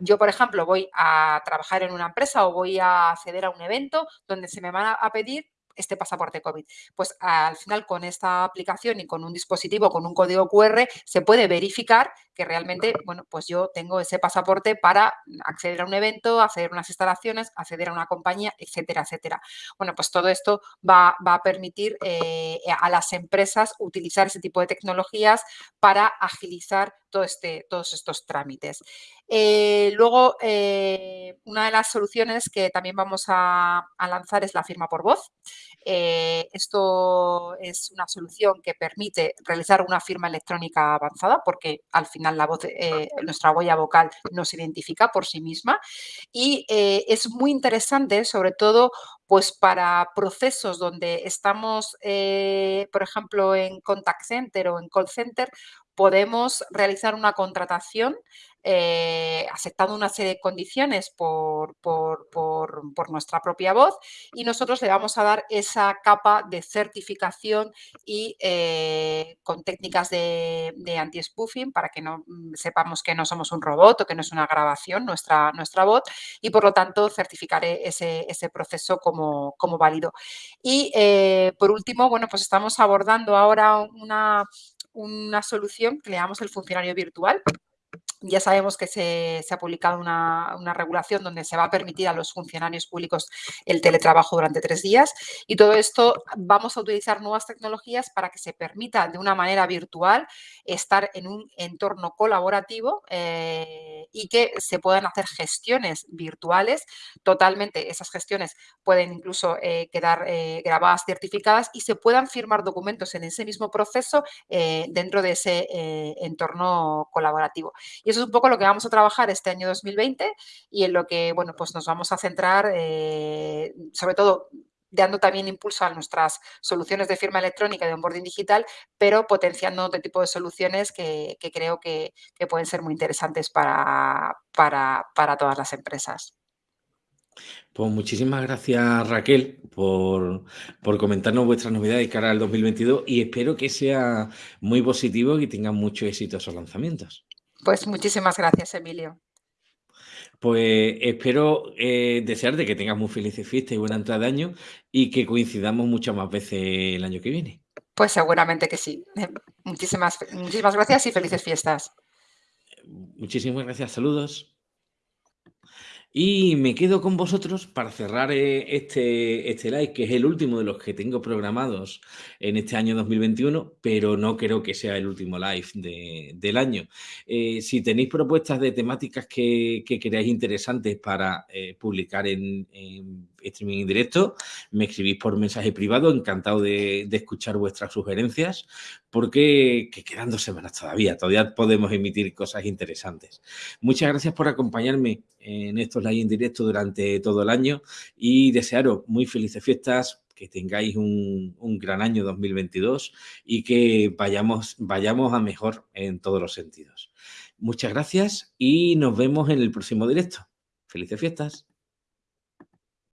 Yo, por ejemplo, voy a trabajar en una empresa o voy a acceder a un evento donde se me van a pedir este pasaporte COVID. Pues al final con esta aplicación y con un dispositivo, con un código QR, se puede verificar que realmente, bueno, pues yo tengo ese pasaporte para acceder a un evento, acceder a unas instalaciones, acceder a una compañía, etcétera, etcétera. Bueno, pues todo esto va, a permitir eh, a las empresas utilizar ese tipo de tecnologías para agilizar todo este, todos estos trámites. Eh, luego, eh, una de las soluciones que también vamos a, lanzar es la firma por voz. Eh, esto es una solución que permite realizar una firma electrónica avanzada porque al final la voz, nuestra huella vocal no se identifica por sí misma y es muy interesante sobre todo pues para procesos donde estamos, por ejemplo, en contact center o en call center, podemos realizar una contratación eh, aceptando una serie de condiciones por, nuestra propia voz y nosotros le vamos a dar esa capa de certificación y eh, con técnicas de, anti-spoofing para que no mm, sepamos que no somos un robot o que no es una grabación nuestra, nuestra voz y por lo tanto certificaré ese, proceso como, como, válido. Y eh, por último, bueno, pues estamos abordando ahora una, una solución que le llamamos el funcionario virtual, ya sabemos que se, ha publicado una, regulación donde se va a permitir a los funcionarios públicos el teletrabajo durante tres días y todo esto vamos a utilizar nuevas tecnologías para que se permita de una manera virtual estar en un entorno colaborativo eh, y que se puedan hacer gestiones virtuales totalmente. Esas gestiones pueden incluso eh, quedar eh, grabadas, certificadas y se puedan firmar documentos en ese mismo proceso dentro de ese entorno colaborativo. Eso es un poco lo que vamos a trabajar este año 2020 y en lo que, bueno, pues nos vamos a centrar, eh, sobre todo dando también impulso a nuestras soluciones de firma electrónica de onboarding digital, pero potenciando otro tipo de soluciones que, creo que, pueden ser muy interesantes para, para, todas las empresas. Pues muchísimas gracias Raquel por, por, comentarnos vuestras novedades cara al 2022 y espero que sea muy positivo y tengan mucho éxito esos lanzamientos. Pues muchísimas gracias, Emilio. Pues espero eh, desearte que tengas muy felices fiestas y buena entrada de año y que coincidamos muchas más veces el año que viene. Pues seguramente que sí. Muchísimas, muchísimas gracias y felices fiestas. Muchísimas gracias, saludos. Y me quedo con vosotros para cerrar eh, este, este live, que es el último de los que tengo programados en este año 2021, pero no creo que sea el último live del año. Eh, si tenéis propuestas de temáticas que, que creáis interesantes para eh, publicar en, streaming en directo, me escribís por mensaje privado, encantado de, escuchar vuestras sugerencias, porque quedan dos semanas todavía, todavía podemos emitir cosas interesantes. Muchas gracias por acompañarme en estos live en directo durante todo el año y desearos muy felices fiestas, que tengáis un, un, gran año 2022 y que vayamos, vayamos a mejor en todos los sentidos. Muchas gracias y nos vemos en el próximo directo. Felices fiestas.